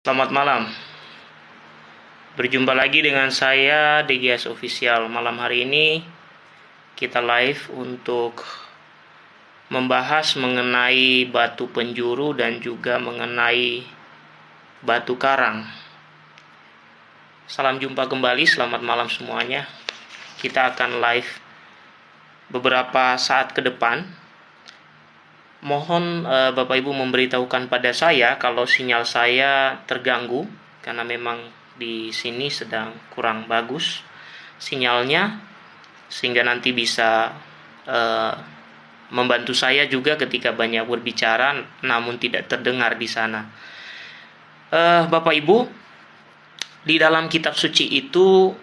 Selamat malam. Berjumpa lagi dengan saya DGS Official. Malam hari ini kita live untuk membahas mengenai batu penjuru dan juga mengenai batu karang. Salam jumpa kembali, selamat malam semuanya. Kita akan live beberapa saat ke depan mohon uh, Bapak Ibu memberitahukan pada saya kalau sinyal saya terganggu karena memang di sini sedang kurang bagus sinyalnya sehingga nanti bisa uh, membantu saya juga ketika banyak berbicara namun tidak terdengar di sana. Uh, Bapak Ibu, di dalam kitab suci itu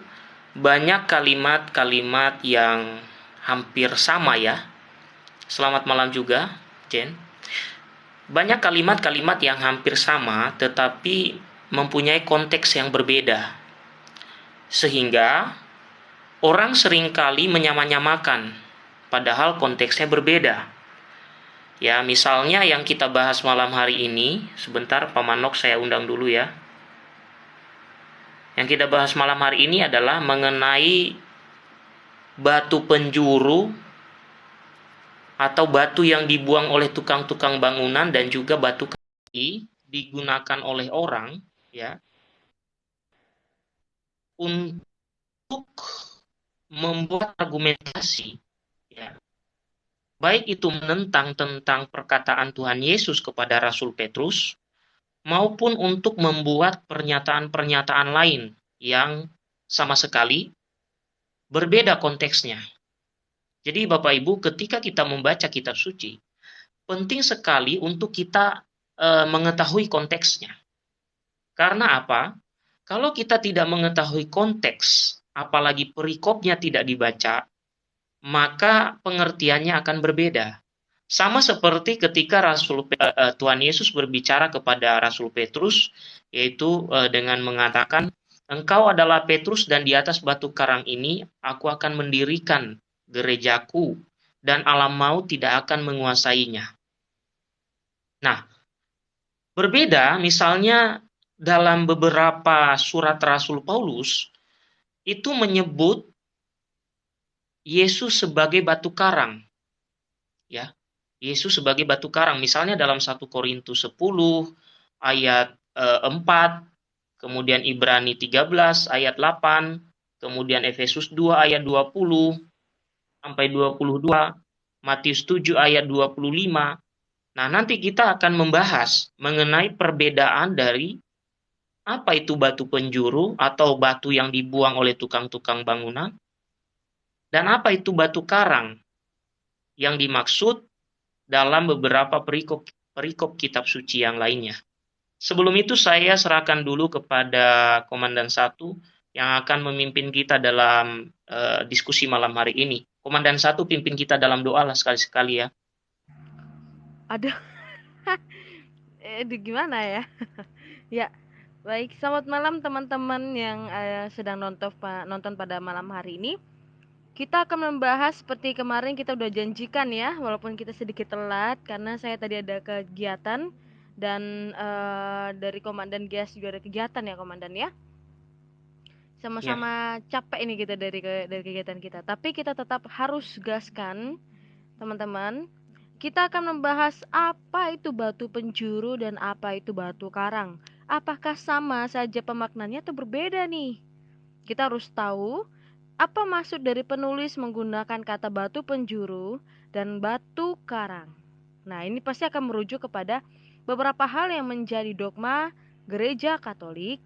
banyak kalimat-kalimat yang hampir sama ya. Selamat malam juga Jen. Banyak kalimat-kalimat yang hampir sama tetapi mempunyai konteks yang berbeda. Sehingga orang sering kali menyamanyamakan padahal konteksnya berbeda. Ya, misalnya yang kita bahas malam hari ini, sebentar Pamanok saya undang dulu ya. Yang kita bahas malam hari ini adalah mengenai batu penjuru atau batu yang dibuang oleh tukang-tukang bangunan dan juga batu kaki digunakan oleh orang ya untuk membuat argumentasi ya. Baik itu menentang tentang perkataan Tuhan Yesus kepada Rasul Petrus maupun untuk membuat pernyataan-pernyataan lain yang sama sekali berbeda konteksnya jadi Bapak Ibu, ketika kita membaca kitab suci, penting sekali untuk kita e, mengetahui konteksnya. Karena apa? Kalau kita tidak mengetahui konteks, apalagi perikopnya tidak dibaca, maka pengertiannya akan berbeda. Sama seperti ketika Rasul e, Tuhan Yesus berbicara kepada Rasul Petrus, yaitu e, dengan mengatakan, Engkau adalah Petrus dan di atas batu karang ini aku akan mendirikan gerejaku, dan alam maut tidak akan menguasainya. Nah, berbeda misalnya dalam beberapa surat Rasul Paulus itu menyebut Yesus sebagai batu karang. Ya. Yesus sebagai batu karang. Misalnya dalam 1 Korintus 10 ayat e, eh, 4, kemudian Ibrani 13 ayat 8, kemudian Efesus 2 ayat 20, sampai 22, Matius 7 ayat 25. Nah, nanti kita akan membahas mengenai perbedaan dari apa itu batu penjuru atau batu yang dibuang oleh tukang-tukang bangunan dan apa itu batu karang yang dimaksud dalam beberapa perikop perikop kitab suci yang lainnya. Sebelum itu saya serahkan dulu kepada komandan satu yang akan memimpin kita dalam uh, diskusi malam hari ini. Komandan satu pimpin kita dalam doa lah sekali-sekali ya. Aduh. eh, gimana ya? ya, baik. Selamat malam teman-teman yang uh, sedang nonton nonton pada malam hari ini. Kita akan membahas seperti kemarin kita udah janjikan ya, walaupun kita sedikit telat karena saya tadi ada kegiatan dan uh, dari komandan Gas juga ada kegiatan ya komandan ya sama-sama yeah. capek ini kita dari dari kegiatan kita. Tapi kita tetap harus gaskan teman-teman. Kita akan membahas apa itu batu penjuru dan apa itu batu karang. Apakah sama saja pemaknanya atau berbeda nih? Kita harus tahu apa maksud dari penulis menggunakan kata batu penjuru dan batu karang. Nah ini pasti akan merujuk kepada beberapa hal yang menjadi dogma gereja Katolik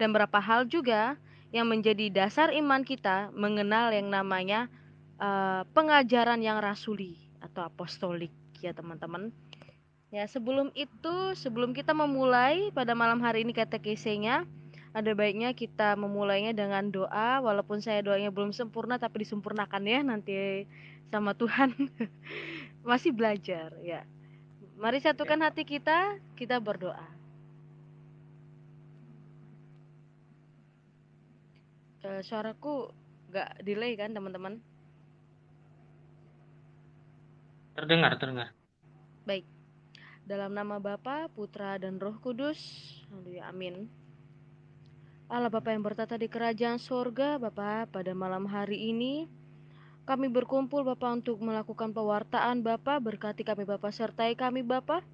dan berapa hal juga yang menjadi dasar iman kita mengenal yang namanya uh, pengajaran yang rasuli atau apostolik ya teman-teman. Ya, sebelum itu, sebelum kita memulai pada malam hari ini kata kisahnya, ada baiknya kita memulainya dengan doa walaupun saya doanya belum sempurna tapi disempurnakan ya nanti sama Tuhan. Masih belajar ya. Mari satukan ya. hati kita, kita berdoa. Uh, suaraku gak delay kan teman-teman? Terdengar, terdengar. Baik. Dalam nama Bapa, Putra, dan Roh Kudus. Haleluya. Amin. Allah Bapa yang bertata di kerajaan sorga, Bapa, pada malam hari ini kami berkumpul Bapa untuk melakukan pewartaan Bapa, berkati kami Bapa, sertai kami Bapa.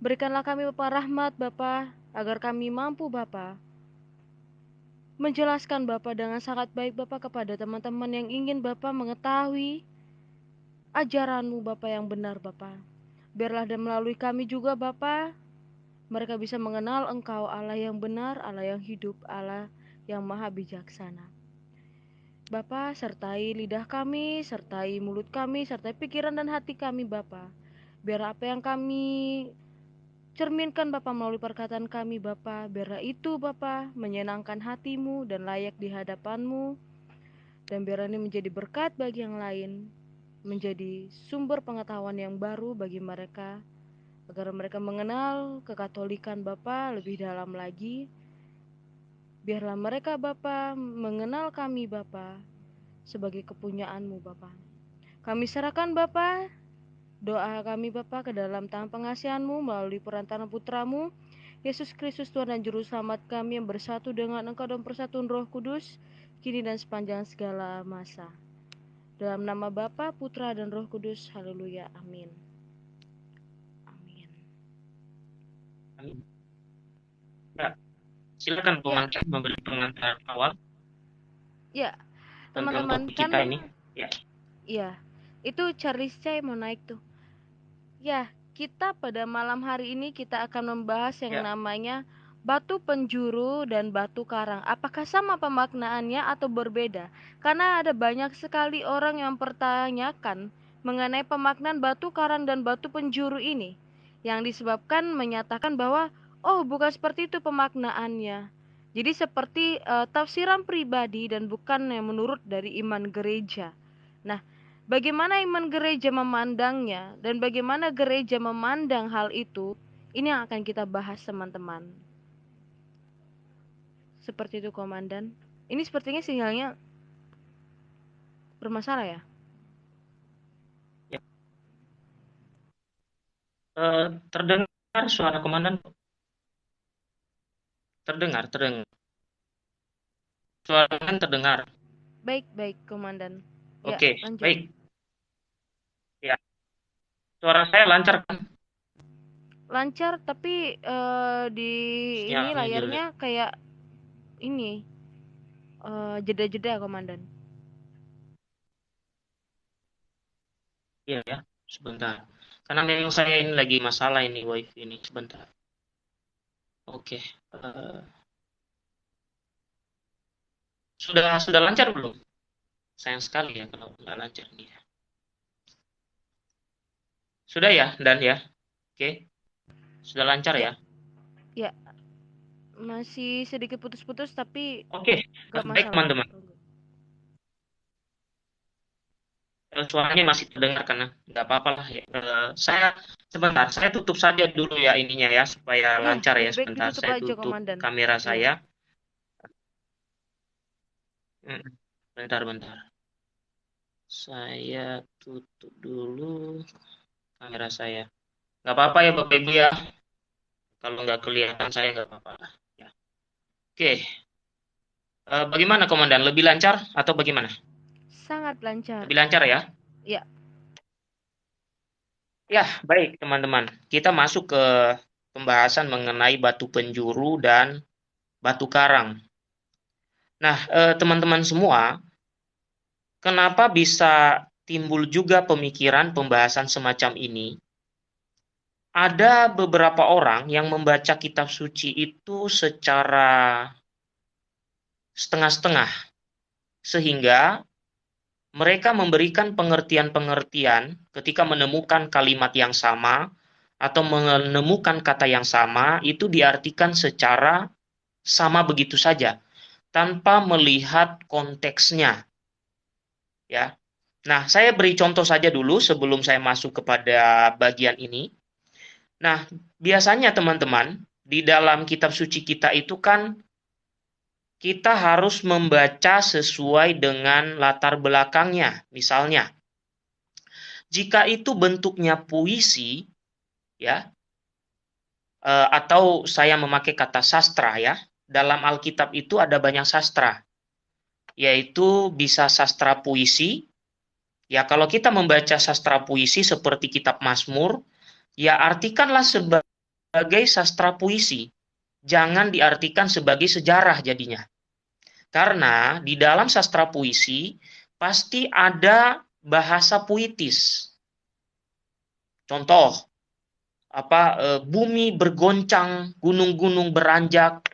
Berikanlah kami Bapa rahmat Bapa, agar kami mampu Bapa menjelaskan Bapa dengan sangat baik Bapa kepada teman-teman yang ingin Bapa mengetahui ajaranmu Bapa yang benar Bapa. Biarlah dan melalui kami juga Bapa, mereka bisa mengenal Engkau Allah yang benar, Allah yang hidup, Allah yang maha bijaksana. Bapa, sertai lidah kami, sertai mulut kami, sertai pikiran dan hati kami Bapa. Biar apa yang kami cerminkan Bapa melalui perkataan kami Bapa, biarlah itu Bapa menyenangkan hatimu dan layak di hadapanmu. Dan biar ini menjadi berkat bagi yang lain, menjadi sumber pengetahuan yang baru bagi mereka agar mereka mengenal kekatolikan Bapa lebih dalam lagi. Biarlah mereka Bapa mengenal kami Bapa sebagai kepunyaanmu Bapa. Kami serahkan Bapa doa kami Bapa ke dalam tangan pengasihanmu melalui perantaran putramu Yesus Kristus Tuhan dan Juru Selamat kami yang bersatu dengan Engkau dan persatuan Roh Kudus kini dan sepanjang segala masa. Dalam nama Bapa, Putra, dan Roh Kudus. Haleluya. Amin. Amin. Ya, silakan pengantar memberi pengantar awal. Ya, teman-teman kan kita ini. Ya. Iya. Itu Charles Chay mau naik tuh. Ya, kita pada malam hari ini kita akan membahas yang Ya. namanya batu penjuru dan batu karang. Apakah sama pemaknaannya atau berbeda? Karena ada banyak sekali orang yang pertanyakan mengenai pemaknaan batu karang dan batu penjuru ini. Yang disebabkan menyatakan bahwa oh bukan seperti itu pemaknaannya. Jadi seperti eh, tafsiran pribadi dan bukan yang menurut dari iman gereja. Nah, bagaimana iman gereja memandangnya dan bagaimana gereja memandang hal itu, ini yang akan kita bahas teman-teman. Seperti itu komandan. Ini sepertinya sinyalnya bermasalah ya? Eh, terdengar suara komandan? Terdengar, terdengar. Suara komandan terdengar. Baik, baik komandan. Ya, Oke, lanjut. baik. Ya. Suara saya lancar kan? Lancar tapi eh, di ini Sinyalnya layarnya kayak ini eh, jeda-jeda komandan. Iya ya, sebentar. Karena memang saya ini lagi masalah ini wifi ini sebentar. Oke. eh, sudah sudah lancar belum? Sayang sekali ya kalau nggak lancar nih. ya. Sudah ya, Dan ya? Oke. Sudah lancar ya? Masih sedikit putus-putus tapi Oke. Baik, teman-teman. Suaranya masih terdengar karena nggak apa-apa lah ya. Eh, saya sebentar, saya tutup saja dulu ya ininya ya supaya Ya, lancar ya. Sebentar, saya aja, tutup Komandan. kamera Iya. saya. Mm, Bentar, bentar. Saya tutup dulu kamera saya. Nggak apa-apa ya Bapak Ibu ya. Kalau nggak kelihatan saya nggak apa-apa. Ya. Oke. Eh, bagaimana Komandan? Lebih lancar atau bagaimana? Sangat lancar. Lebih lancar ya? Iya. Ya, baik teman-teman. Kita masuk ke pembahasan mengenai batu penjuru dan batu karang. Nah, eh, teman-teman semua, kenapa bisa timbul juga pemikiran pembahasan semacam ini? Ada beberapa orang yang membaca kitab suci itu secara setengah-setengah, sehingga mereka memberikan pengertian-pengertian ketika menemukan kalimat yang sama atau menemukan kata yang sama, itu diartikan secara sama begitu saja, tanpa melihat konteksnya. Ya. Nah, saya beri contoh saja dulu sebelum saya masuk kepada bagian ini. Nah, biasanya teman-teman, di dalam kitab suci kita itu kan kita harus membaca sesuai dengan latar belakangnya. Misalnya, jika itu bentuknya puisi, ya, uh, atau saya memakai kata sastra ya. Dalam Alkitab itu ada banyak sastra, yaitu bisa sastra puisi. Ya, kalau kita membaca sastra puisi seperti kitab Mazmur, ya artikanlah sebagai sastra puisi. Jangan diartikan sebagai sejarah jadinya. Karena di dalam sastra puisi pasti ada bahasa puitis. Contoh, apa e, bumi bergoncang, gunung-gunung beranjak.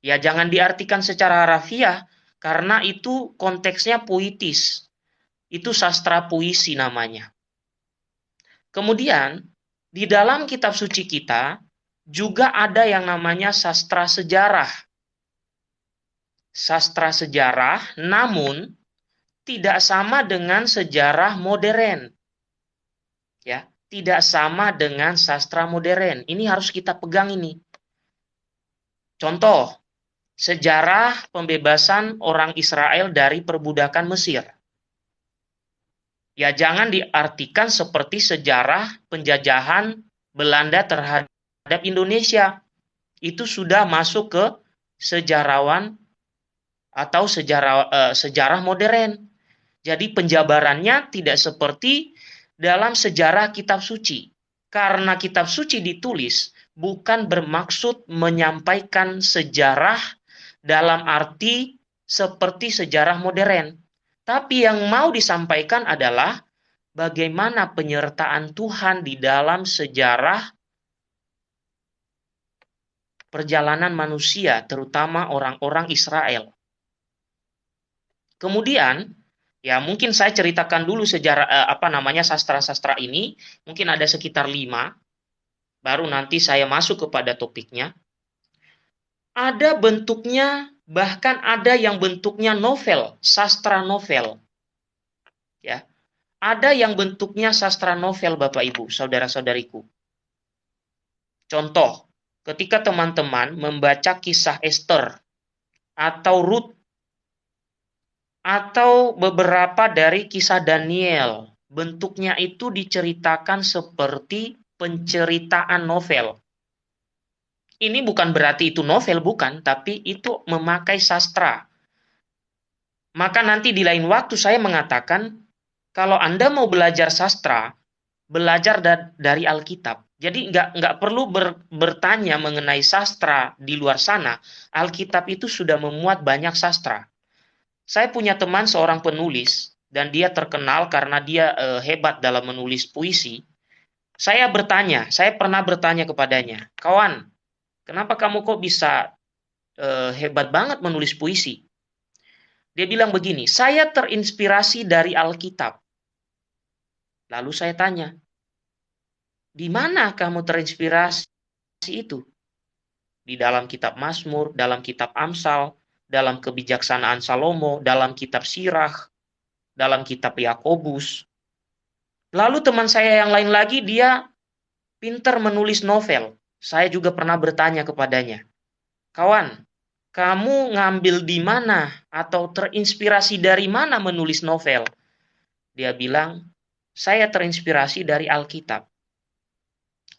Ya jangan diartikan secara harafiah karena itu konteksnya puitis. Itu sastra puisi namanya. Kemudian di dalam kitab suci kita juga ada yang namanya sastra sejarah. Sastra sejarah namun tidak sama dengan sejarah modern. Ya, tidak sama dengan sastra modern. Ini harus kita pegang ini. Contoh, sejarah pembebasan orang Israel dari perbudakan Mesir. Ya jangan diartikan seperti sejarah penjajahan Belanda terhadap Indonesia. Itu sudah masuk ke sejarawan atau sejarah uh, sejarah modern. Jadi penjabarannya tidak seperti dalam sejarah kitab suci. Karena kitab suci ditulis bukan bermaksud menyampaikan sejarah dalam arti seperti sejarah modern. Tapi yang mau disampaikan adalah bagaimana penyertaan Tuhan di dalam sejarah perjalanan manusia, terutama orang-orang Israel. Kemudian, Ya, mungkin saya ceritakan dulu sejarah eh, apa namanya sastra-sastra ini, mungkin ada sekitar lima, baru nanti saya masuk kepada topiknya. Ada bentuknya, bahkan ada yang bentuknya novel, sastra novel. Ya, ada yang bentuknya sastra novel, Bapak Ibu, saudara-saudariku. Contoh, ketika teman-teman membaca kisah Esther atau Ruth atau beberapa dari kisah Daniel. Bentuknya itu diceritakan seperti penceritaan novel. Ini bukan berarti itu novel, bukan, tapi itu memakai sastra. Maka nanti di lain waktu saya mengatakan, kalau Anda mau belajar sastra, belajar da dari Alkitab. Jadi nggak nggak perlu ber, bertanya mengenai sastra di luar sana. Alkitab itu sudah memuat banyak sastra. Saya punya teman seorang penulis dan dia terkenal karena dia uh, hebat dalam menulis puisi. Saya bertanya, saya pernah bertanya kepadanya, "Kawan, kenapa kamu kok bisa uh, hebat banget menulis puisi?" Dia bilang begini, "Saya terinspirasi dari Alkitab." Lalu saya tanya, "Di mana kamu terinspirasi itu?" Di dalam kitab Mazmur, dalam kitab Amsal, dalam kebijaksanaan Salomo, dalam kitab Sirah, dalam kitab Yakobus. Lalu teman saya yang lain lagi dia pinter menulis novel. Saya juga pernah bertanya kepadanya, "Kawan, kamu ngambil di mana atau terinspirasi dari mana menulis novel?" Dia bilang, "Saya terinspirasi dari Alkitab."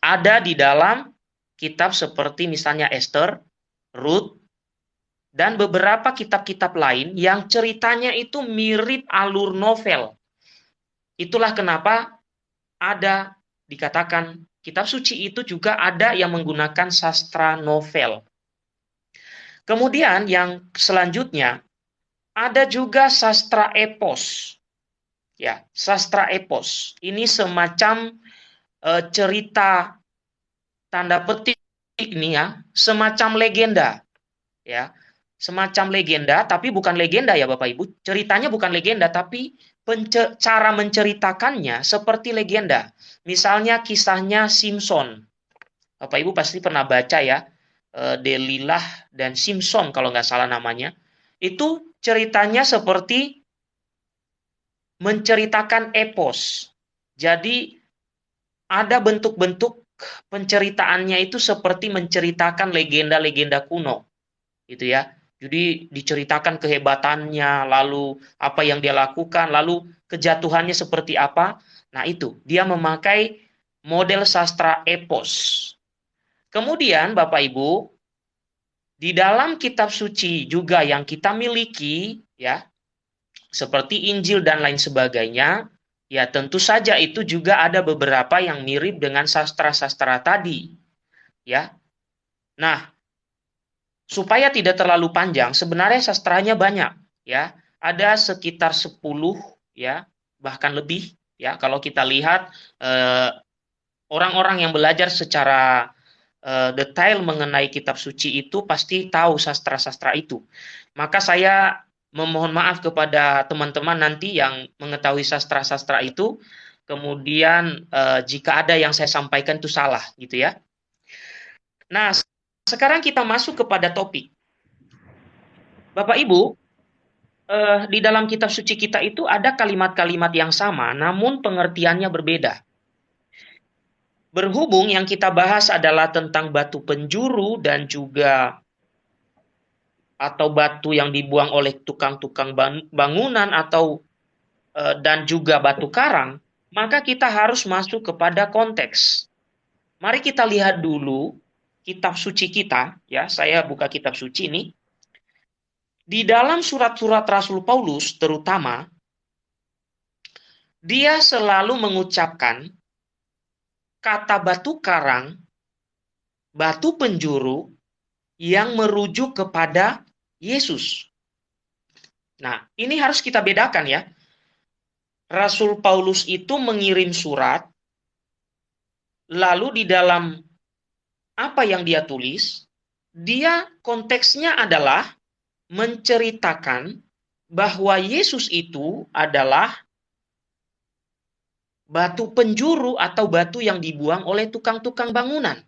Ada di dalam kitab seperti misalnya Esther, Ruth, dan beberapa kitab-kitab lain yang ceritanya itu mirip alur novel. Itulah kenapa ada dikatakan kitab suci itu juga ada yang menggunakan sastra novel. Kemudian yang selanjutnya ada juga sastra epos. Ya, sastra epos. Ini semacam e, cerita tanda petik ini ya, semacam legenda. Ya, semacam legenda, tapi bukan legenda ya Bapak Ibu. Ceritanya bukan legenda, tapi cara menceritakannya seperti legenda. Misalnya kisahnya Simpson. Bapak Ibu pasti pernah baca ya, e, Delilah dan Simpson kalau nggak salah namanya. Itu ceritanya seperti menceritakan epos. Jadi ada bentuk-bentuk penceritaannya itu seperti menceritakan legenda-legenda kuno. Gitu ya jadi diceritakan kehebatannya, lalu apa yang dia lakukan, lalu kejatuhannya seperti apa. Nah itu, dia memakai model sastra epos. Kemudian Bapak Ibu, di dalam kitab suci juga yang kita miliki ya, seperti Injil dan lain sebagainya, ya tentu saja itu juga ada beberapa yang mirip dengan sastra-sastra tadi. Ya. Nah, supaya tidak terlalu panjang, sebenarnya sastranya banyak, ya. Ada sekitar 10 ya, bahkan lebih ya kalau kita lihat eh, orang-orang yang belajar secara uh, detail mengenai kitab suci itu pasti tahu sastra-sastra itu. Maka saya memohon maaf kepada teman-teman nanti yang mengetahui sastra-sastra itu, kemudian uh, jika ada yang saya sampaikan itu salah, gitu ya. Nah, sekarang kita masuk kepada topik. Bapak Ibu, uh, di dalam kitab suci kita itu ada kalimat-kalimat yang sama, namun pengertiannya berbeda. Berhubung yang kita bahas adalah tentang batu penjuru dan juga atau batu yang dibuang oleh tukang-tukang bangunan atau e, dan juga batu karang, maka kita harus masuk kepada konteks. Mari kita lihat dulu kitab suci kita, ya. Saya buka kitab suci ini. Di dalam surat-surat Rasul Paulus terutama dia selalu mengucapkan kata batu karang, batu penjuru yang merujuk kepada Yesus. Nah, ini harus kita bedakan ya. Rasul Paulus itu mengirim surat, lalu di dalam apa yang dia tulis, dia konteksnya adalah menceritakan bahwa Yesus itu adalah batu penjuru atau batu yang dibuang oleh tukang-tukang bangunan.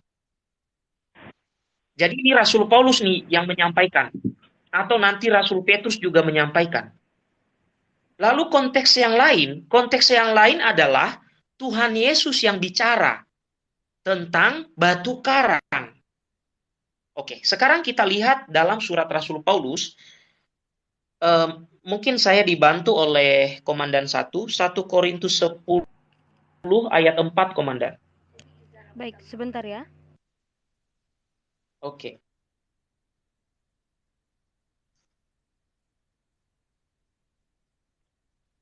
Jadi ini Rasul Paulus nih yang menyampaikan. Atau nanti Rasul Petrus juga menyampaikan. Lalu konteks yang lain, konteks yang lain adalah Tuhan Yesus yang bicara tentang batu karang. Oke, sekarang kita lihat dalam surat Rasul Paulus, um, mungkin saya dibantu oleh Komandan 1, 1 Korintus 10 ayat 4, Komandan. Baik, sebentar ya. Oke.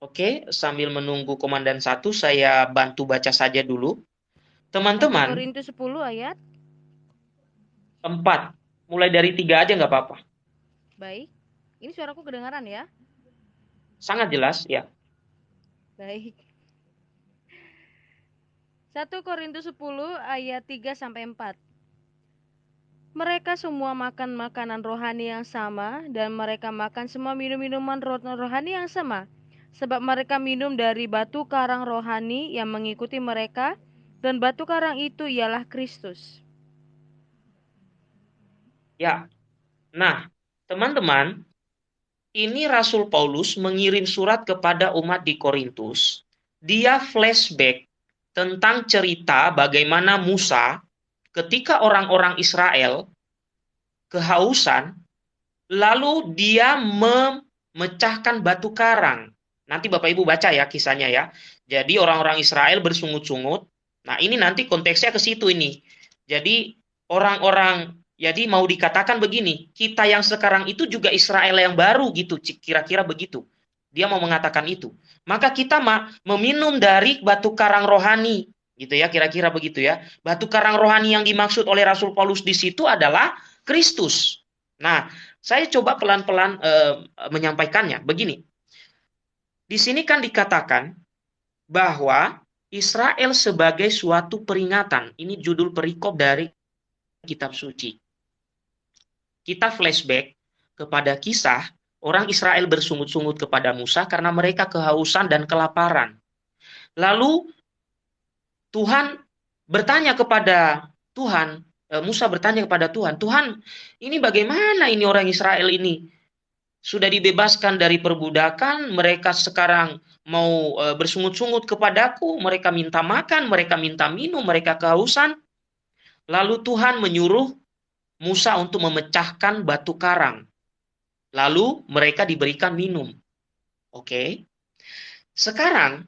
Oke, sambil menunggu Komandan satu, saya bantu baca saja dulu. Teman-teman. Korintus 10 ayat? 4. Mulai dari 3 aja nggak apa-apa. Baik. Ini suaraku kedengaran ya? Sangat jelas, ya. Baik. 1 Korintus 10 ayat 3 sampai 4. Mereka semua makan makanan rohani yang sama dan mereka makan semua minum-minuman rohani yang sama sebab mereka minum dari batu karang rohani yang mengikuti mereka dan batu karang itu ialah Kristus. Ya. Nah, teman-teman, ini Rasul Paulus mengirim surat kepada umat di Korintus. Dia flashback tentang cerita bagaimana Musa ketika orang-orang Israel kehausan, lalu dia memecahkan batu karang. Nanti Bapak Ibu baca ya kisahnya ya. Jadi orang-orang Israel bersungut-sungut. Nah ini nanti konteksnya ke situ ini. Jadi orang-orang jadi mau dikatakan begini, kita yang sekarang itu juga Israel yang baru gitu, kira-kira begitu. Dia mau mengatakan itu. Maka kita meminum dari batu karang rohani gitu ya kira-kira begitu ya. Batu karang rohani yang dimaksud oleh Rasul Paulus di situ adalah Kristus. Nah saya coba pelan-pelan e, menyampaikannya. Begini. Di sini kan dikatakan bahwa Israel sebagai suatu peringatan ini judul perikop dari kitab suci kita flashback kepada kisah orang Israel bersungut-sungut kepada Musa karena mereka kehausan dan kelaparan. Lalu Tuhan bertanya kepada Tuhan, eh, Musa bertanya kepada Tuhan, Tuhan, ini bagaimana ini orang Israel ini? Sudah dibebaskan dari perbudakan, mereka sekarang mau eh, bersungut-sungut kepadaku, mereka minta makan, mereka minta minum, mereka kehausan. Lalu Tuhan menyuruh Musa untuk memecahkan batu karang Lalu mereka diberikan minum. Oke. Sekarang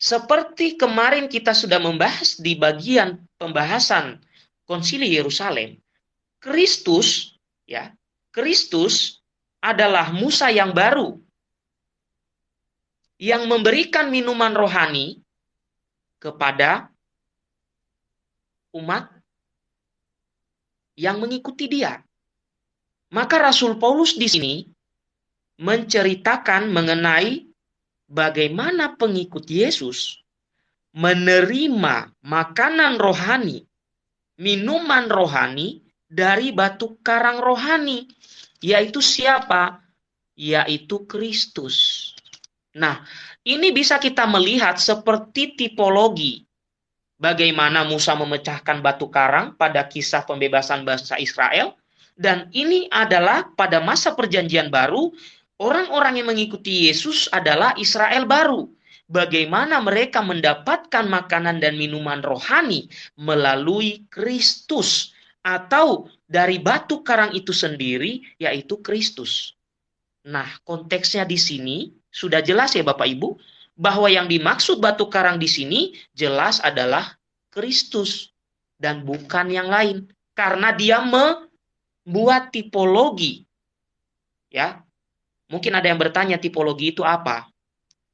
seperti kemarin kita sudah membahas di bagian pembahasan Konsili Yerusalem, Kristus ya, Kristus adalah Musa yang baru yang memberikan minuman rohani kepada umat yang mengikuti dia. Maka Rasul Paulus di sini menceritakan mengenai bagaimana pengikut Yesus menerima makanan rohani, minuman rohani dari batu karang rohani, yaitu siapa? Yaitu Kristus. Nah, ini bisa kita melihat seperti tipologi bagaimana Musa memecahkan batu karang pada kisah pembebasan bangsa Israel dan ini adalah pada masa perjanjian baru orang-orang yang mengikuti Yesus adalah Israel baru. Bagaimana mereka mendapatkan makanan dan minuman rohani melalui Kristus atau dari batu karang itu sendiri yaitu Kristus. Nah, konteksnya di sini sudah jelas ya Bapak Ibu, bahwa yang dimaksud batu karang di sini jelas adalah Kristus dan bukan yang lain. Karena dia membuat tipologi. Ya. Mungkin ada yang bertanya tipologi itu apa?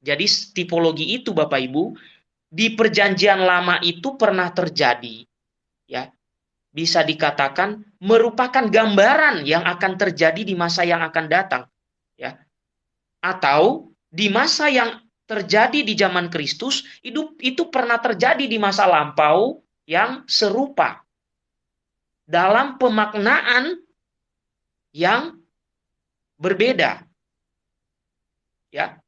Jadi tipologi itu Bapak Ibu di perjanjian lama itu pernah terjadi. Ya. Bisa dikatakan merupakan gambaran yang akan terjadi di masa yang akan datang. Ya atau di masa yang terjadi di zaman Kristus itu itu pernah terjadi di masa lampau yang serupa dalam pemaknaan yang berbeda. Ya.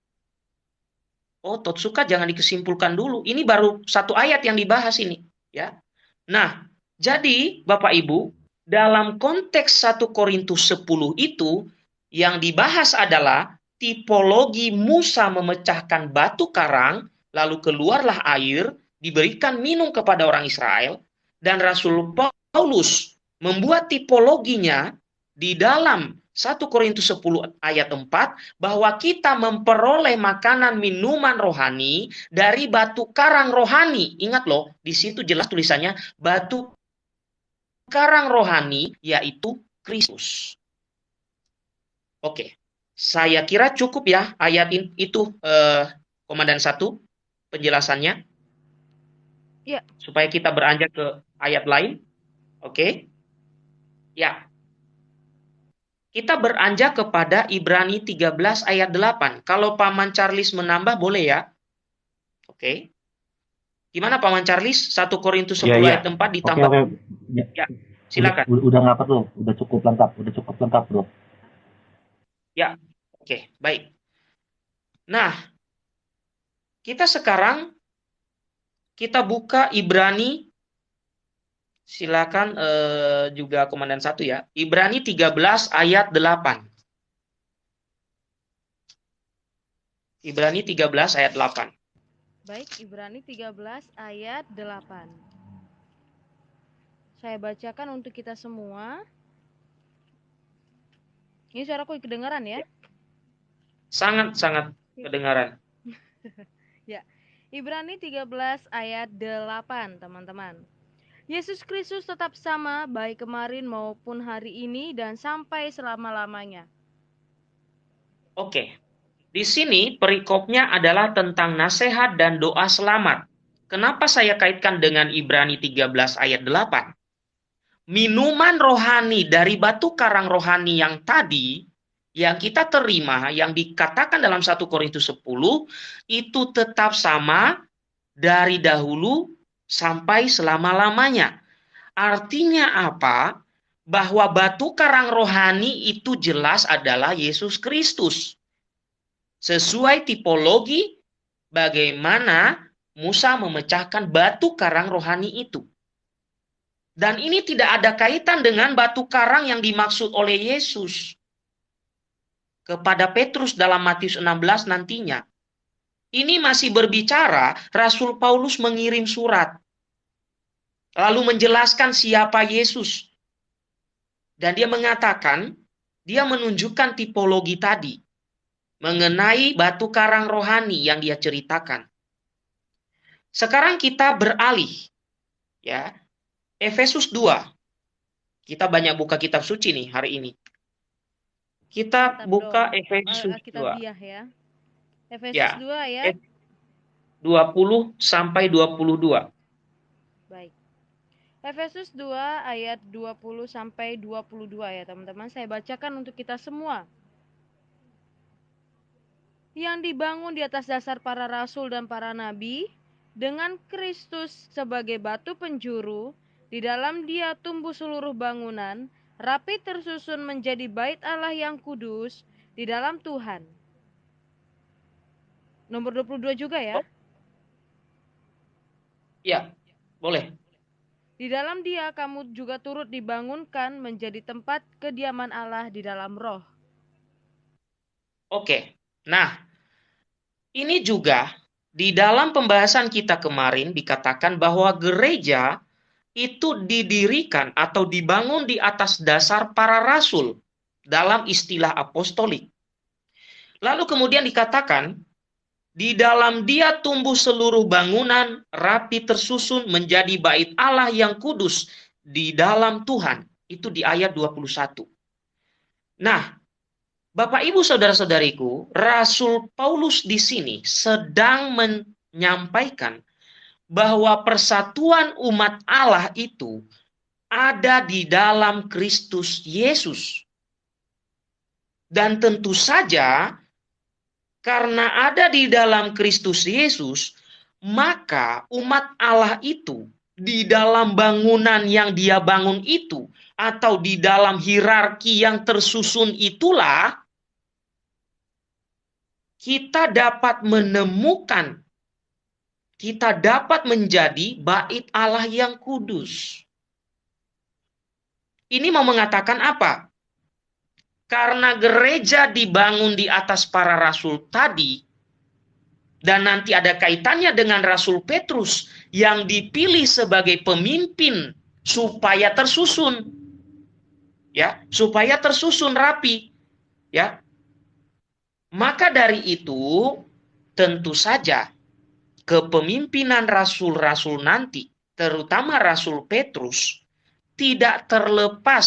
Oh, Totsuka jangan dikesimpulkan dulu. Ini baru satu ayat yang dibahas ini, ya. Nah, jadi Bapak Ibu, dalam konteks 1 Korintus 10 itu yang dibahas adalah tipologi Musa memecahkan batu karang, lalu keluarlah air, diberikan minum kepada orang Israel, dan Rasul Paulus membuat tipologinya di dalam 1 Korintus 10 ayat 4 bahwa kita memperoleh makanan minuman rohani dari batu karang rohani. Ingat loh, di situ jelas tulisannya batu karang rohani yaitu Kristus. Oke. Saya kira cukup ya ayat itu eh, komandan satu penjelasannya. Ya. Supaya kita beranjak ke ayat lain. Oke. Ya. Kita beranjak kepada Ibrani 13 ayat 8. Kalau Paman Charles menambah boleh ya? Oke. Gimana Paman Charles? 1 Korintus 10 ya, ya. ayat 4 ditambah. Okay, okay. Ya. ya. Silakan. Udah, udah nggak perlu, udah cukup lengkap, udah cukup lengkap, Bro. Ya, Oke, baik. Nah, kita sekarang kita buka Ibrani silakan eh, juga komandan satu ya. Ibrani 13 ayat 8. Ibrani 13 ayat 8. Baik, Ibrani 13 ayat 8. Saya bacakan untuk kita semua. Ini suaraku kedengaran ya? sangat-sangat kedengaran. ya. Ibrani 13 ayat 8, teman-teman. Yesus Kristus tetap sama baik kemarin maupun hari ini dan sampai selama-lamanya. Oke. Di sini perikopnya adalah tentang nasihat dan doa selamat. Kenapa saya kaitkan dengan Ibrani 13 ayat 8? Minuman rohani dari batu karang rohani yang tadi yang kita terima yang dikatakan dalam 1 Korintus 10 itu tetap sama dari dahulu sampai selama-lamanya. Artinya apa? Bahwa batu karang rohani itu jelas adalah Yesus Kristus. Sesuai tipologi bagaimana Musa memecahkan batu karang rohani itu. Dan ini tidak ada kaitan dengan batu karang yang dimaksud oleh Yesus kepada Petrus dalam Matius 16 nantinya. Ini masih berbicara Rasul Paulus mengirim surat. Lalu menjelaskan siapa Yesus. Dan dia mengatakan, dia menunjukkan tipologi tadi. Mengenai batu karang rohani yang dia ceritakan. Sekarang kita beralih. ya Efesus 2. Kita banyak buka kitab suci nih hari ini. Kita Kitab buka do, Efesus uh, kitab 2. Diah ya. Efesus Ya. 2 ayat 20 sampai 22. baik. Efesus 2 ayat 20 sampai 22 ya teman-teman. Saya bacakan untuk kita semua. Yang dibangun di atas dasar para rasul dan para nabi dengan Kristus sebagai batu penjuru, di dalam dia tumbuh seluruh bangunan, rapi tersusun menjadi bait Allah yang kudus di dalam Tuhan. Nomor 22 juga ya. Ya, boleh. Di dalam dia kamu juga turut dibangunkan menjadi tempat kediaman Allah di dalam roh. Oke. Nah, ini juga di dalam pembahasan kita kemarin dikatakan bahwa gereja itu didirikan atau dibangun di atas dasar para rasul dalam istilah apostolik. Lalu kemudian dikatakan di dalam dia tumbuh seluruh bangunan rapi tersusun menjadi bait Allah yang kudus di dalam Tuhan. Itu di ayat 21. Nah, Bapak Ibu saudara-saudariku, Rasul Paulus di sini sedang menyampaikan bahwa persatuan umat Allah itu ada di dalam Kristus Yesus. Dan tentu saja karena ada di dalam Kristus Yesus, maka umat Allah itu di dalam bangunan yang dia bangun itu atau di dalam hierarki yang tersusun itulah kita dapat menemukan kita dapat menjadi bait Allah yang kudus. Ini mau mengatakan apa? Karena gereja dibangun di atas para rasul tadi, dan nanti ada kaitannya dengan Rasul Petrus yang dipilih sebagai pemimpin supaya tersusun, ya, supaya tersusun rapi, ya. Maka dari itu, tentu saja kepemimpinan rasul-rasul nanti, terutama Rasul Petrus, tidak terlepas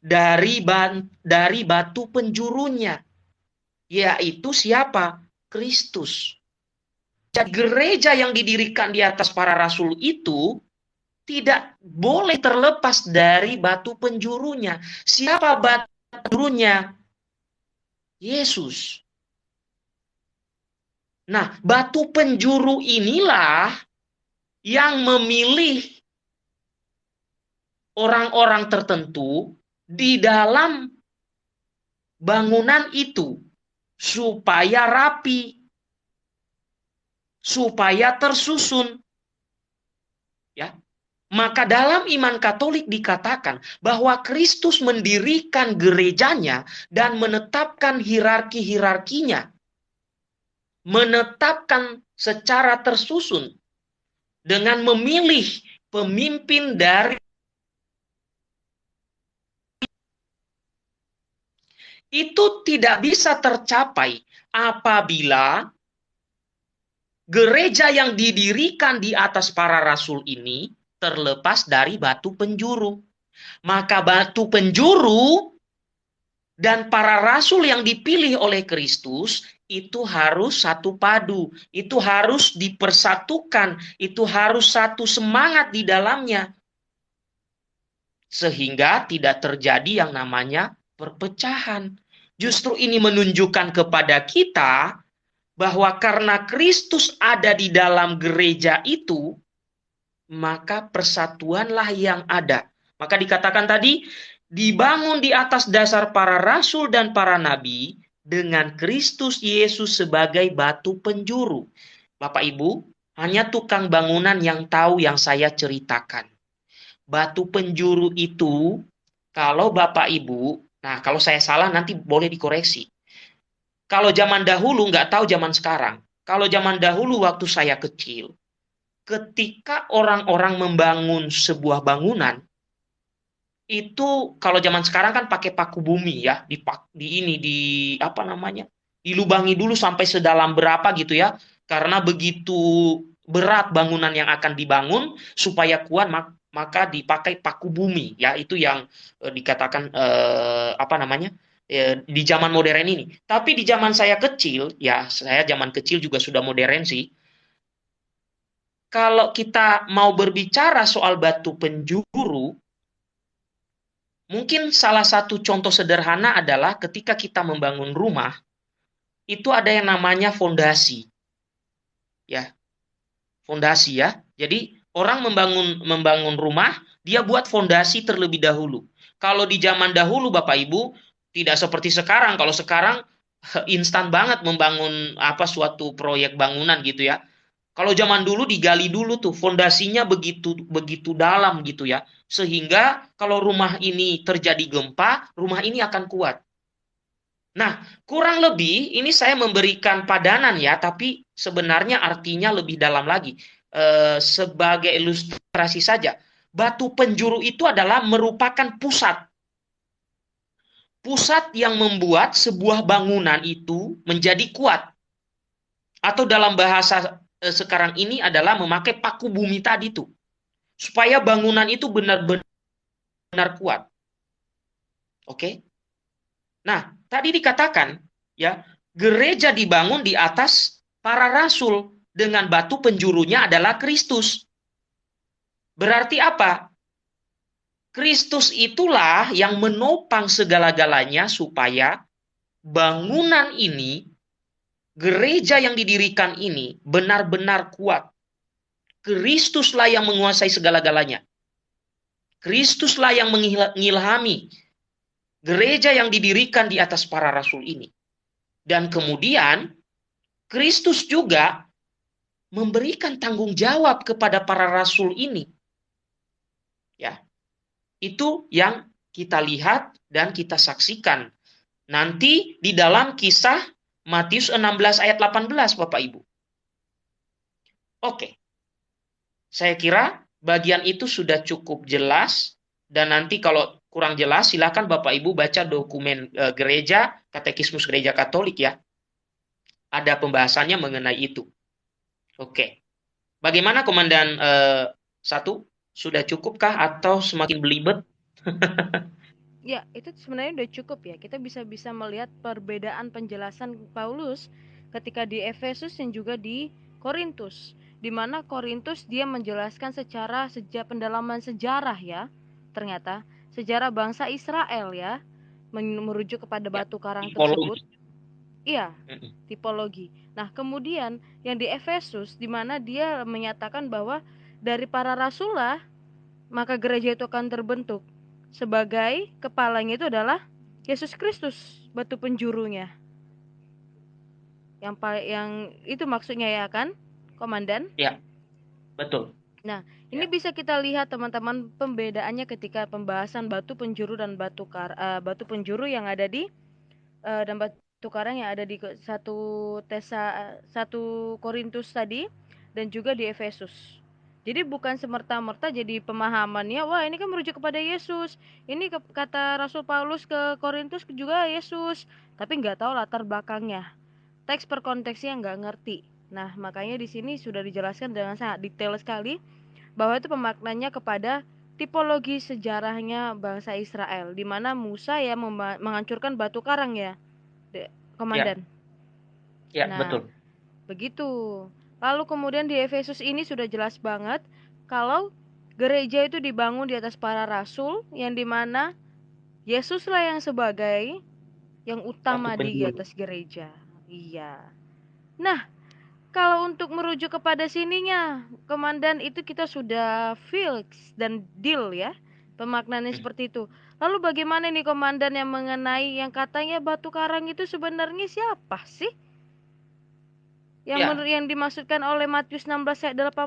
dari ban, dari batu penjurunya, yaitu siapa? Kristus. Jadi gereja yang didirikan di atas para rasul itu tidak boleh terlepas dari batu penjurunya. Siapa batu penjurunya? Yesus. Nah, batu penjuru inilah yang memilih orang-orang tertentu di dalam bangunan itu supaya rapi, supaya tersusun. Ya. Maka dalam iman Katolik dikatakan bahwa Kristus mendirikan gerejanya dan menetapkan hierarki-hierarkinya. Menetapkan secara tersusun dengan memilih pemimpin dari itu tidak bisa tercapai apabila gereja yang didirikan di atas para rasul ini terlepas dari batu penjuru. Maka batu penjuru dan para rasul yang dipilih oleh Kristus itu harus satu padu, itu harus dipersatukan, itu harus satu semangat di dalamnya. Sehingga tidak terjadi yang namanya perpecahan. Justru ini menunjukkan kepada kita bahwa karena Kristus ada di dalam gereja itu, maka persatuanlah yang ada. Maka dikatakan tadi, dibangun di atas dasar para rasul dan para nabi dengan Kristus Yesus sebagai batu penjuru. Bapak Ibu, hanya tukang bangunan yang tahu yang saya ceritakan. Batu penjuru itu, kalau Bapak Ibu Nah, kalau saya salah nanti boleh dikoreksi. Kalau zaman dahulu nggak tahu zaman sekarang. Kalau zaman dahulu waktu saya kecil, ketika orang-orang membangun sebuah bangunan, itu kalau zaman sekarang kan pakai paku bumi ya, di, di ini di apa namanya, dilubangi dulu sampai sedalam berapa gitu ya, karena begitu berat bangunan yang akan dibangun supaya kuat maka dipakai paku bumi ya itu yang eh, dikatakan eh, apa namanya eh, di zaman modern ini. Tapi di zaman saya kecil ya saya zaman kecil juga sudah modern sih. Kalau kita mau berbicara soal batu penjuru, mungkin salah satu contoh sederhana adalah ketika kita membangun rumah, itu ada yang namanya fondasi. Ya. Fondasi ya. Jadi orang membangun membangun rumah, dia buat fondasi terlebih dahulu. Kalau di zaman dahulu Bapak Ibu tidak seperti sekarang. Kalau sekarang instan banget membangun apa suatu proyek bangunan gitu ya. Kalau zaman dulu digali dulu tuh fondasinya begitu begitu dalam gitu ya. Sehingga kalau rumah ini terjadi gempa, rumah ini akan kuat. Nah, kurang lebih ini saya memberikan padanan ya, tapi sebenarnya artinya lebih dalam lagi eh, sebagai ilustrasi saja. Batu penjuru itu adalah merupakan pusat. Pusat yang membuat sebuah bangunan itu menjadi kuat. Atau dalam bahasa eh, sekarang ini adalah memakai paku bumi tadi itu. Supaya bangunan itu benar-benar kuat. Oke? Nah, tadi dikatakan ya, gereja dibangun di atas para rasul dengan batu penjurunya adalah Kristus. Berarti apa? Kristus itulah yang menopang segala-galanya supaya bangunan ini, gereja yang didirikan ini benar-benar kuat. Kristuslah yang menguasai segala-galanya. Kristuslah yang mengilhami gereja yang didirikan di atas para rasul ini. Dan kemudian Kristus juga memberikan tanggung jawab kepada para rasul ini. Ya. Itu yang kita lihat dan kita saksikan nanti di dalam kisah Matius 16 ayat 18 Bapak Ibu. Oke. Saya kira bagian itu sudah cukup jelas dan nanti kalau kurang jelas silakan Bapak Ibu baca dokumen e, gereja Katekismus Gereja Katolik ya. Ada pembahasannya mengenai itu. Oke. Bagaimana Komandan uh, satu? Sudah cukupkah atau semakin belibet? ya, itu sebenarnya udah cukup ya. Kita bisa bisa melihat perbedaan penjelasan Paulus ketika di Efesus dan juga di Korintus. Di mana Korintus dia menjelaskan secara sejak pendalaman sejarah ya. Ternyata sejarah bangsa Israel ya merujuk kepada ya, batu karang tersebut. Iya, tipologi. Nah, kemudian yang di Efesus di mana dia menyatakan bahwa dari para rasul lah maka gereja itu akan terbentuk sebagai kepalanya itu adalah Yesus Kristus, batu penjurunya. Yang yang itu maksudnya ya kan, komandan? Ya. Betul. Nah, ini ya. bisa kita lihat teman-teman pembedaannya ketika pembahasan batu penjuru dan batu kar uh, batu penjuru yang ada di uh, dan batu tukaran yang ada di satu Tesa satu Korintus tadi dan juga di Efesus. Jadi bukan semerta-merta jadi pemahamannya, wah ini kan merujuk kepada Yesus. Ini ke, kata Rasul Paulus ke Korintus juga Yesus, tapi nggak tahu latar belakangnya. Teks per konteksnya nggak ngerti. Nah makanya di sini sudah dijelaskan dengan sangat detail sekali bahwa itu pemaknanya kepada tipologi sejarahnya bangsa Israel, di mana Musa ya menghancurkan batu karang ya komandan. Ya, ya nah, betul. Begitu. Lalu kemudian di Efesus ini sudah jelas banget kalau gereja itu dibangun di atas para rasul yang di mana Yesuslah yang sebagai yang utama di atas gereja. Iya. Nah, kalau untuk merujuk kepada sininya, komandan itu kita sudah fix dan deal ya. Pemaknaannya hmm. seperti itu. Lalu bagaimana nih komandan yang mengenai yang katanya batu karang itu sebenarnya siapa sih? Yang ya. menurut yang dimaksudkan oleh Matius 16 ayat 18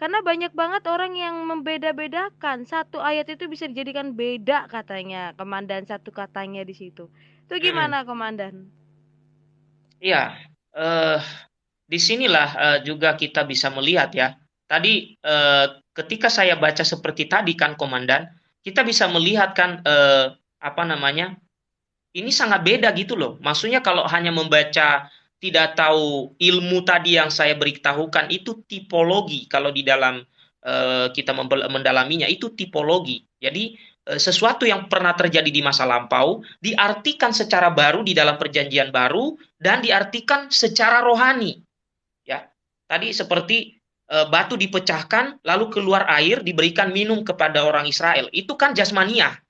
karena banyak banget orang yang membeda-bedakan satu ayat itu bisa dijadikan beda katanya komandan satu katanya di situ. Itu gimana hmm. komandan? Iya, uh, di sinilah uh, juga kita bisa melihat ya. Tadi uh, ketika saya baca seperti tadi kan komandan, kita bisa melihat kan eh, apa namanya ini sangat beda gitu loh. Maksudnya kalau hanya membaca tidak tahu ilmu tadi yang saya beritahukan itu tipologi kalau di dalam eh, kita mendalaminya itu tipologi. Jadi eh, sesuatu yang pernah terjadi di masa lampau diartikan secara baru di dalam perjanjian baru dan diartikan secara rohani. Ya. Tadi seperti eh, batu dipecahkan lalu keluar air diberikan minum kepada orang Israel. Itu kan jasmania.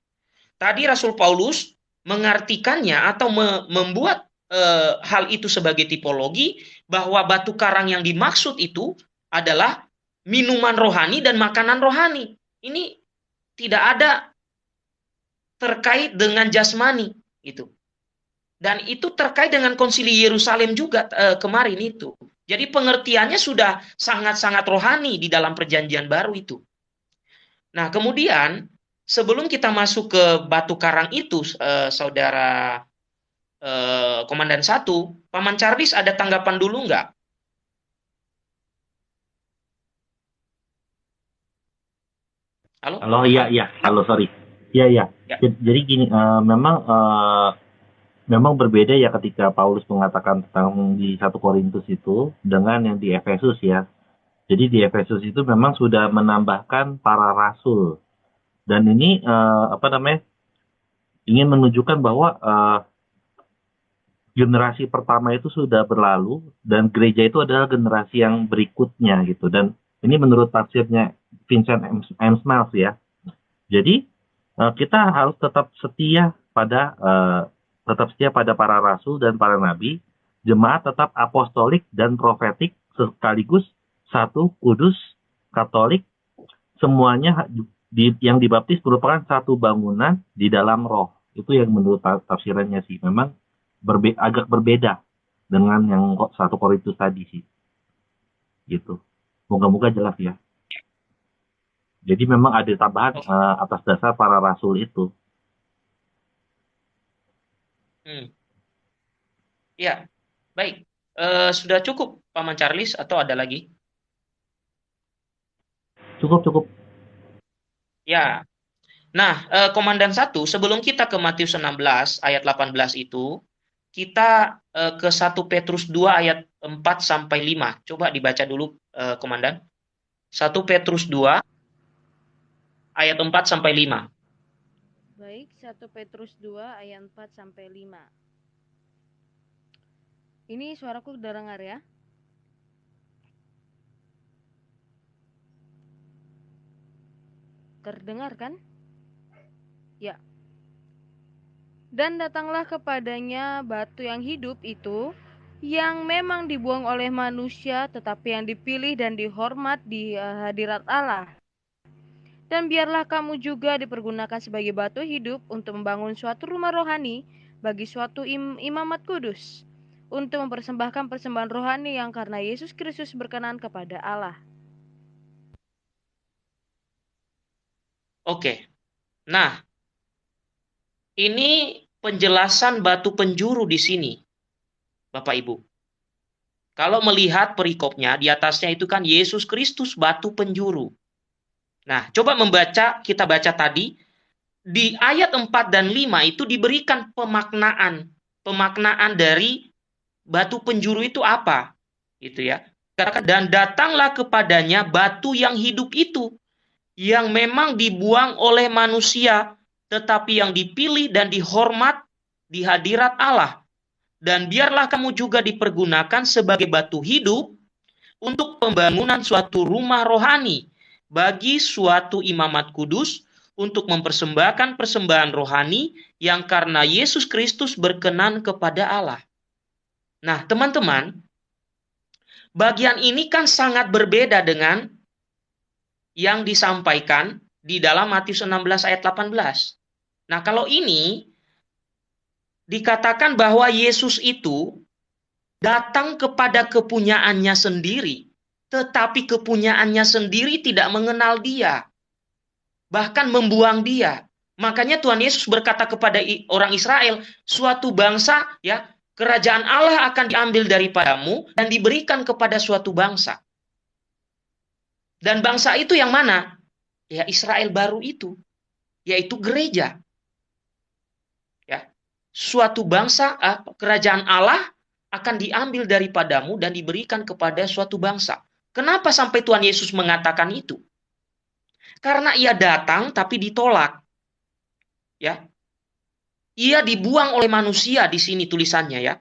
Tadi Rasul Paulus mengartikannya atau me membuat e, hal itu sebagai tipologi bahwa batu karang yang dimaksud itu adalah minuman rohani dan makanan rohani. Ini tidak ada terkait dengan jasmani itu. Dan itu terkait dengan konsili Yerusalem juga e, kemarin itu. Jadi pengertiannya sudah sangat-sangat rohani di dalam perjanjian baru itu. Nah, kemudian sebelum kita masuk ke batu karang itu, eh, saudara eh, komandan satu, Paman Charles ada tanggapan dulu nggak? Halo? Halo, iya, iya. Halo, sorry. Iya, iya. Ya. Jadi gini, uh, memang uh, memang berbeda ya ketika Paulus mengatakan tentang di satu Korintus itu dengan yang di Efesus ya. Jadi di Efesus itu memang sudah menambahkan para rasul dan ini uh, apa namanya ingin menunjukkan bahwa uh, generasi pertama itu sudah berlalu dan gereja itu adalah generasi yang berikutnya gitu dan ini menurut tafsirnya Vincent M. Smiles ya jadi uh, kita harus tetap setia pada uh, tetap setia pada para rasul dan para nabi jemaat tetap apostolik dan profetik sekaligus satu kudus katolik semuanya yang dibaptis merupakan satu bangunan di dalam roh. Itu yang menurut tafsirannya sih. Memang berbe agak berbeda dengan yang satu Korintus tadi sih. Gitu. Moga-moga jelas ya. Jadi memang ada tambahan uh, atas dasar para rasul itu. Hmm. Ya, baik. Uh, sudah cukup, Paman Charles, atau ada lagi? Cukup, cukup. Ya. Nah, eh, Komandan satu, sebelum kita ke Matius 16 ayat 18 itu, kita eh, ke 1 Petrus 2 ayat 4 sampai 5. Coba dibaca dulu, eh, Komandan. 1 Petrus 2 ayat 4 sampai 5. Baik, 1 Petrus 2 ayat 4 sampai 5. Ini suaraku dengar ya? Terdengar kan? Ya. Dan datanglah kepadanya batu yang hidup itu, yang memang dibuang oleh manusia, tetapi yang dipilih dan dihormat di eh, hadirat Allah. Dan biarlah kamu juga dipergunakan sebagai batu hidup untuk membangun suatu rumah rohani bagi suatu im imamat kudus, untuk mempersembahkan persembahan rohani yang karena Yesus Kristus berkenan kepada Allah. Oke. Nah, ini penjelasan batu penjuru di sini, Bapak Ibu. Kalau melihat perikopnya, di atasnya itu kan Yesus Kristus batu penjuru. Nah, coba membaca, kita baca tadi, di ayat 4 dan 5 itu diberikan pemaknaan. Pemaknaan dari batu penjuru itu apa? Gitu ya. Dan datanglah kepadanya batu yang hidup itu yang memang dibuang oleh manusia, tetapi yang dipilih dan dihormat di hadirat Allah. Dan biarlah kamu juga dipergunakan sebagai batu hidup untuk pembangunan suatu rumah rohani bagi suatu imamat kudus untuk mempersembahkan persembahan rohani yang karena Yesus Kristus berkenan kepada Allah. Nah, teman-teman, bagian ini kan sangat berbeda dengan yang disampaikan di dalam Matius 16 ayat 18. Nah, kalau ini dikatakan bahwa Yesus itu datang kepada kepunyaannya sendiri, tetapi kepunyaannya sendiri tidak mengenal dia, bahkan membuang dia. Makanya Tuhan Yesus berkata kepada orang Israel, suatu bangsa ya, kerajaan Allah akan diambil daripadamu dan diberikan kepada suatu bangsa. Dan bangsa itu yang mana? Ya Israel baru itu, yaitu gereja. Suatu bangsa, uh, kerajaan Allah akan diambil daripadamu dan diberikan kepada suatu bangsa. Kenapa sampai Tuhan Yesus mengatakan itu? Karena ia datang tapi ditolak. Ya. Ia dibuang oleh manusia di sini tulisannya ya.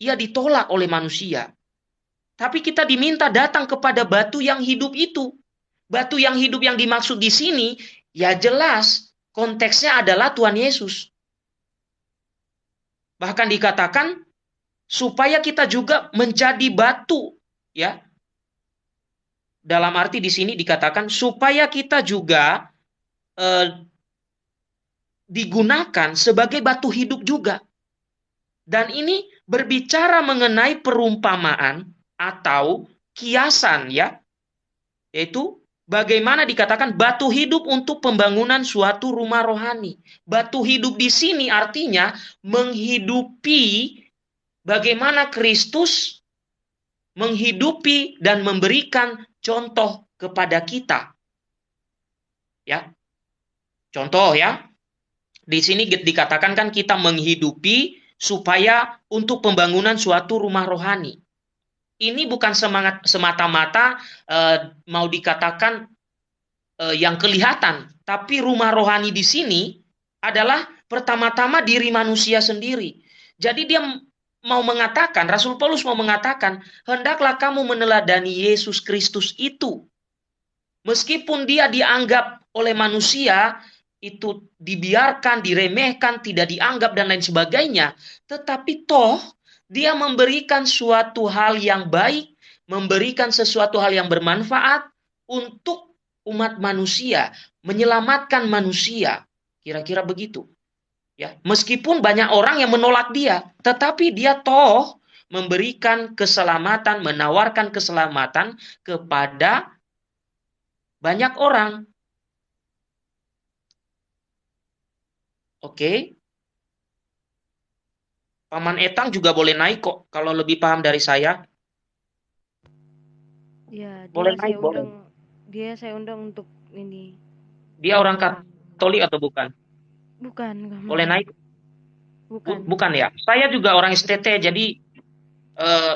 Ia ditolak oleh manusia. Tapi kita diminta datang kepada batu yang hidup itu. Batu yang hidup yang dimaksud di sini ya jelas konteksnya adalah Tuhan Yesus. Bahkan dikatakan supaya kita juga menjadi batu ya. Dalam arti di sini dikatakan supaya kita juga eh, digunakan sebagai batu hidup juga. Dan ini berbicara mengenai perumpamaan atau kiasan ya. Yaitu bagaimana dikatakan batu hidup untuk pembangunan suatu rumah rohani. Batu hidup di sini artinya menghidupi bagaimana Kristus menghidupi dan memberikan contoh kepada kita. Ya. Contoh ya. Di sini dikatakan kan kita menghidupi supaya untuk pembangunan suatu rumah rohani. Ini bukan semangat semata-mata uh, mau dikatakan uh, yang kelihatan, tapi rumah rohani di sini adalah pertama-tama diri manusia sendiri. Jadi dia mau mengatakan, Rasul Paulus mau mengatakan, hendaklah kamu meneladani Yesus Kristus itu. Meskipun dia dianggap oleh manusia itu dibiarkan, diremehkan, tidak dianggap dan lain sebagainya. Tetapi toh dia memberikan suatu hal yang baik, memberikan sesuatu hal yang bermanfaat untuk umat manusia, menyelamatkan manusia. Kira-kira begitu. Ya, meskipun banyak orang yang menolak dia, tetapi dia toh memberikan keselamatan, menawarkan keselamatan kepada banyak orang Oke. Paman Etang juga boleh naik kok kalau lebih paham dari saya. Ya, dia boleh saya naik, undang, boleh. Dia saya undang untuk ini. Dia orang Katolik atau bukan? Bukan. Boleh naik? Bukan. Bukan ya. Saya juga orang STT, jadi eh,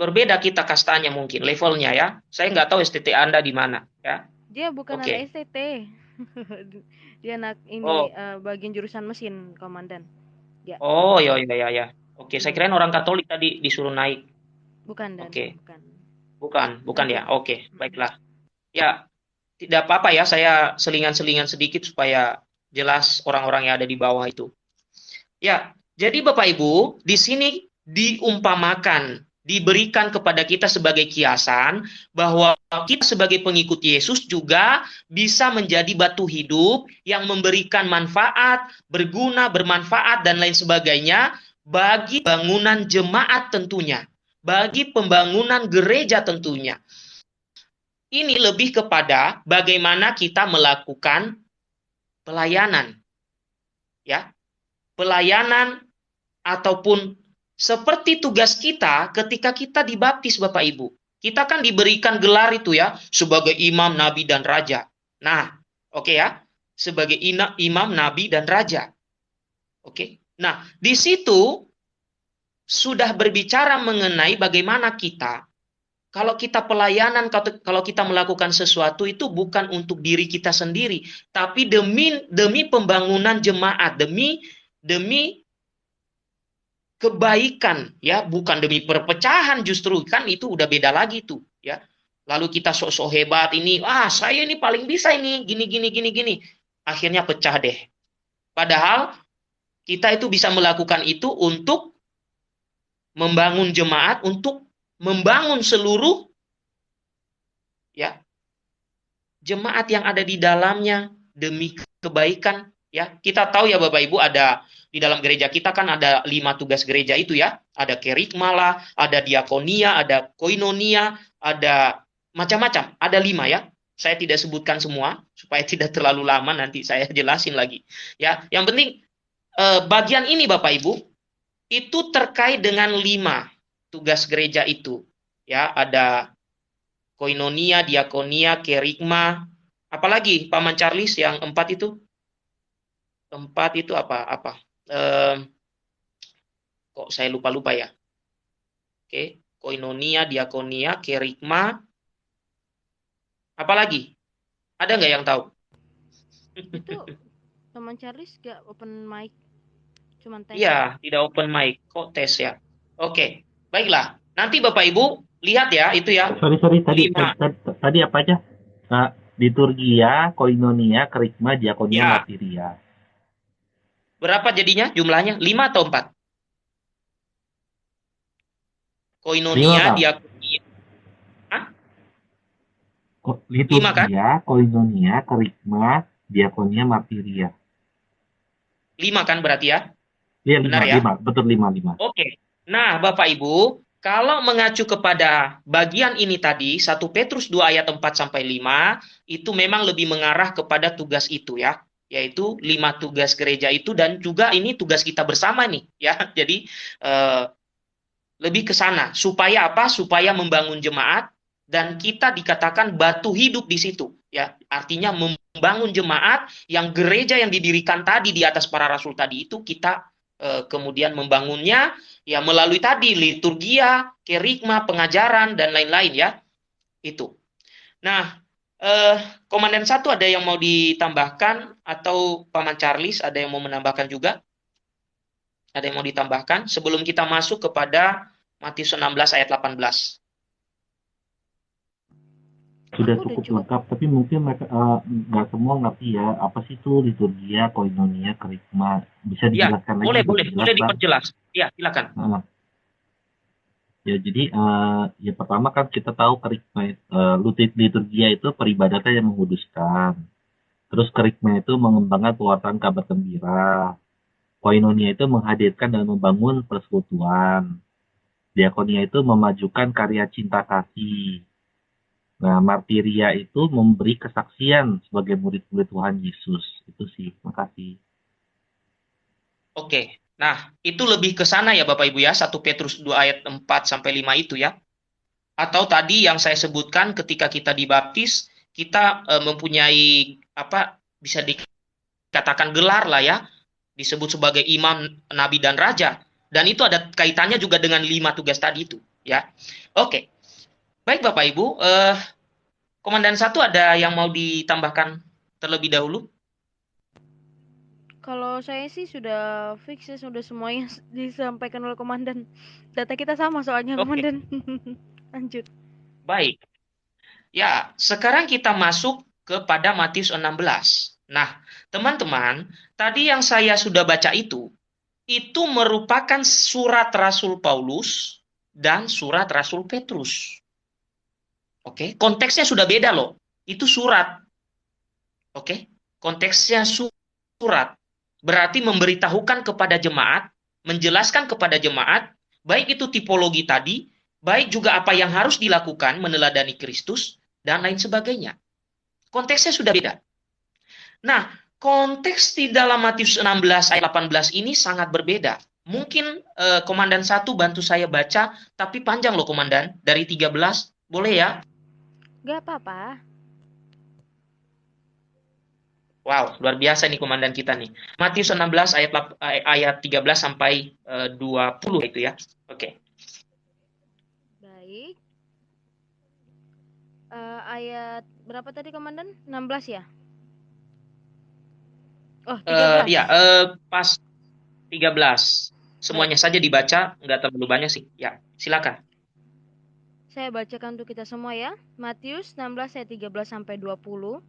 berbeda kita kastanya mungkin levelnya ya. Saya nggak tahu STT Anda di mana ya. Dia bukan okay. anak STT. Dia anak ini oh. uh, bagian jurusan mesin, komandan. Ya. Oh, ya ya ya ya. Oke, saya kira orang Katolik tadi disuruh naik. Bukan dan. Oke. Bukan. Bukan, bukan ya. Oke, baiklah. Ya, tidak apa-apa ya saya selingan-selingan sedikit supaya jelas orang-orang yang ada di bawah itu. Ya, jadi Bapak Ibu, di sini diumpamakan diberikan kepada kita sebagai kiasan bahwa kita sebagai pengikut Yesus juga bisa menjadi batu hidup yang memberikan manfaat, berguna, bermanfaat dan lain sebagainya bagi bangunan jemaat tentunya, bagi pembangunan gereja tentunya. Ini lebih kepada bagaimana kita melakukan pelayanan. Ya. Pelayanan ataupun seperti tugas kita ketika kita dibaptis Bapak Ibu. Kita kan diberikan gelar itu ya sebagai imam, nabi dan raja. Nah, oke okay ya, sebagai ina, imam, nabi dan raja. Oke. Okay? Nah, di situ sudah berbicara mengenai bagaimana kita kalau kita pelayanan, kalau kita melakukan sesuatu itu bukan untuk diri kita sendiri, tapi demi demi pembangunan jemaat, demi demi kebaikan ya. Bukan demi perpecahan justru kan itu udah beda lagi tuh ya. Lalu kita sok-sok hebat ini ah saya ini paling bisa ini gini gini gini gini. Akhirnya pecah deh. Padahal kita itu bisa melakukan itu untuk membangun jemaat untuk membangun seluruh ya jemaat yang ada di dalamnya demi kebaikan ya. Kita tahu ya Bapak Ibu ada di dalam gereja kita kan ada lima tugas gereja itu ya. Ada kerikma lah, ada diakonia, ada koinonia, ada macam-macam. Ada lima ya. Saya tidak sebutkan semua supaya tidak terlalu lama nanti saya jelasin lagi. Ya, yang penting eh, bagian ini Bapak Ibu itu terkait dengan lima tugas gereja itu. Ya, ada koinonia, diakonia, kerikma, apalagi Paman Charles yang empat itu? Empat itu apa? Apa? Eh, kok saya lupa-lupa ya. Oke, koinonia, diakonia, kerikma, apalagi? Ada nggak yang tahu? Itu teman Charles gak open mic? Cuman tes. Iya, tidak open mic, kok tes ya. Oke, baiklah. Nanti Bapak Ibu lihat ya itu ya. Sorry sorry tadi Lima. tadi, tadi apa aja? Nah, liturgia, koinonia, kerikma, diakonia, Ya. martiria. Berapa jadinya jumlahnya? 5 atau 4? Koinonia, Lima, diakonia. Ko- Lima, kan? Liturgia, koinonia, kerikma, diakonia, martiria. 5 kan berarti ya? Iya lima, Benar ya? lima, betul lima lima. Oke. Nah, Bapak Ibu, kalau mengacu kepada bagian ini tadi, 1 Petrus 2 ayat 4 sampai 5, itu memang lebih mengarah kepada tugas itu ya, yaitu lima tugas gereja itu dan juga ini tugas kita bersama nih ya. Jadi eh, lebih ke sana supaya apa? Supaya membangun jemaat dan kita dikatakan batu hidup di situ ya. Artinya membangun jemaat yang gereja yang didirikan tadi di atas para rasul tadi itu kita eh, kemudian membangunnya ya melalui tadi liturgia, kerikma, pengajaran dan lain-lain ya. Itu. Nah, eh, komandan satu ada yang mau ditambahkan atau paman Charles ada yang mau menambahkan juga? Ada yang mau ditambahkan sebelum kita masuk kepada Matius 16 ayat 18. Sudah cukup lengkap, tapi mungkin mereka eh, nggak semua ngerti ya apa sih itu liturgia, koinonia, kerikma. Bisa Ya, dijelaskan lagi? boleh, boleh, boleh diperjelas. Ya, silakan. Heeh. Ya, jadi eh, ya pertama kan kita tahu kerikma eh, lutit- liturgia itu peribadatan yang menguduskan. Terus kerikma itu mengembangkan pewartaan kabar gembira. Koinonia itu menghadirkan dan membangun persekutuan. Diakonia itu memajukan karya cinta kasih. Nah, martiria itu memberi kesaksian sebagai murid-murid Tuhan Yesus. Itu sih. Makasih. Oke. Nah, itu lebih ke sana ya Bapak Ibu ya, 1 Petrus 2 ayat 4 sampai 5 itu ya. Atau tadi yang saya sebutkan ketika kita dibaptis, kita eh, mempunyai apa bisa dikatakan gelar lah ya, disebut sebagai imam, nabi dan raja. Dan itu ada kaitannya juga dengan lima tugas tadi itu, ya. Oke. Baik Bapak Ibu, eh Komandan satu ada yang mau ditambahkan terlebih dahulu? Kalau saya sih sudah fix ya, sudah semuanya disampaikan oleh komandan. Data kita sama soalnya Oke. komandan. Lanjut. Baik. Ya, sekarang kita masuk kepada Matius 16. Nah, teman-teman, tadi yang saya sudah baca itu, itu merupakan surat Rasul Paulus dan surat Rasul Petrus. Oke, konteksnya sudah beda loh. Itu surat. Oke, konteksnya su- surat. Berarti memberitahukan kepada jemaat, menjelaskan kepada jemaat, baik itu tipologi tadi, baik juga apa yang harus dilakukan meneladani Kristus dan lain sebagainya. Konteksnya sudah beda. Nah, konteks di dalam Matius 16 ayat 18 ini sangat berbeda. Mungkin eh, komandan satu bantu saya baca, tapi panjang loh komandan, dari 13, boleh ya? Gak apa-apa. Wow, luar biasa nih komandan kita nih. Matius 16 ayat lap- ayat 13 sampai eh, 20 itu ya. Oke. Baik. Eh, ayat berapa tadi komandan? 16 ya? Oh, Eh 13. ya, eh, pas 13. Semuanya saja dibaca, nggak terlalu banyak sih. Ya, silakan. Saya bacakan untuk kita semua ya. Matius 16 ayat 13 sampai 20.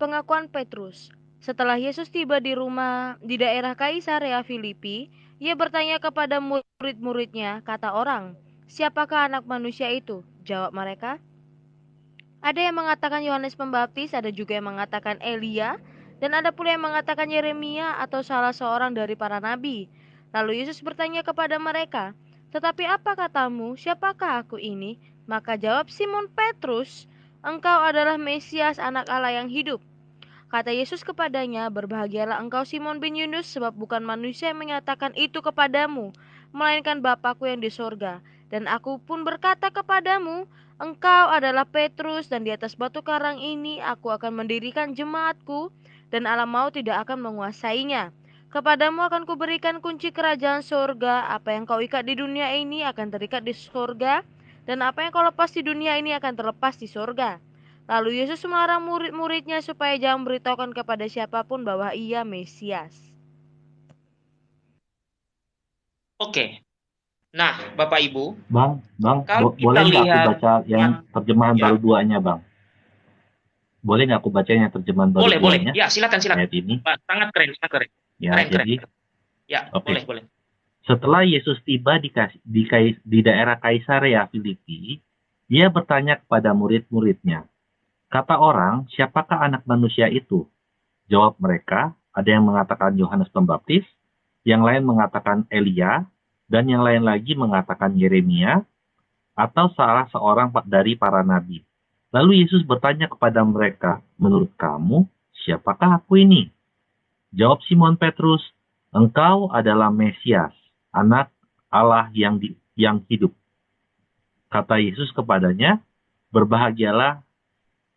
Pengakuan Petrus. Setelah Yesus tiba di rumah di daerah Kaisarea Filipi, ia bertanya kepada murid-muridnya, kata orang, "Siapakah anak manusia itu?" Jawab mereka, "Ada yang mengatakan Yohanes Pembaptis, ada juga yang mengatakan Elia, dan ada pula yang mengatakan Yeremia atau salah seorang dari para nabi." Lalu Yesus bertanya kepada mereka, tetapi apa katamu, siapakah aku ini? Maka jawab Simon Petrus, engkau adalah Mesias anak Allah yang hidup. Kata Yesus kepadanya, berbahagialah engkau Simon bin Yunus, sebab bukan manusia yang menyatakan itu kepadamu, melainkan Bapakku yang di sorga. Dan aku pun berkata kepadamu, engkau adalah Petrus, dan di atas batu karang ini aku akan mendirikan jemaatku, dan alam maut tidak akan menguasainya. Kepadamu akan kuberikan kunci kerajaan sorga. Apa yang kau ikat di dunia ini akan terikat di sorga, dan apa yang kau lepas di dunia ini akan terlepas di sorga. Lalu Yesus melarang murid-muridnya supaya jangan beritahukan kepada siapa pun bahwa ia Mesias. Oke. Nah, Bapak Ibu, Bang, Bang, bo boleh nggak aku baca yang, yang terjemahan ya. baru duanya, Bang? Boleh nggak aku baca yang terjemahan baru boleh, duanya? Boleh, Ya, silakan, silakan. Ayat ini. Sangat keren, sangat keren. Ya, keren, jadi, keren. Ya, okay. boleh, boleh. Setelah Yesus tiba di, di, di daerah Kaisarea Filipi, dia bertanya kepada murid-muridnya, Kata orang, siapakah anak manusia itu? Jawab mereka, ada yang mengatakan Yohanes Pembaptis, yang lain mengatakan Elia, dan yang lain lagi mengatakan Yeremia, atau salah seorang dari para nabi. Lalu Yesus bertanya kepada mereka, menurut kamu, siapakah aku ini? Jawab Simon Petrus, engkau adalah Mesias, anak Allah yang, di, yang hidup. Kata Yesus kepadanya, berbahagialah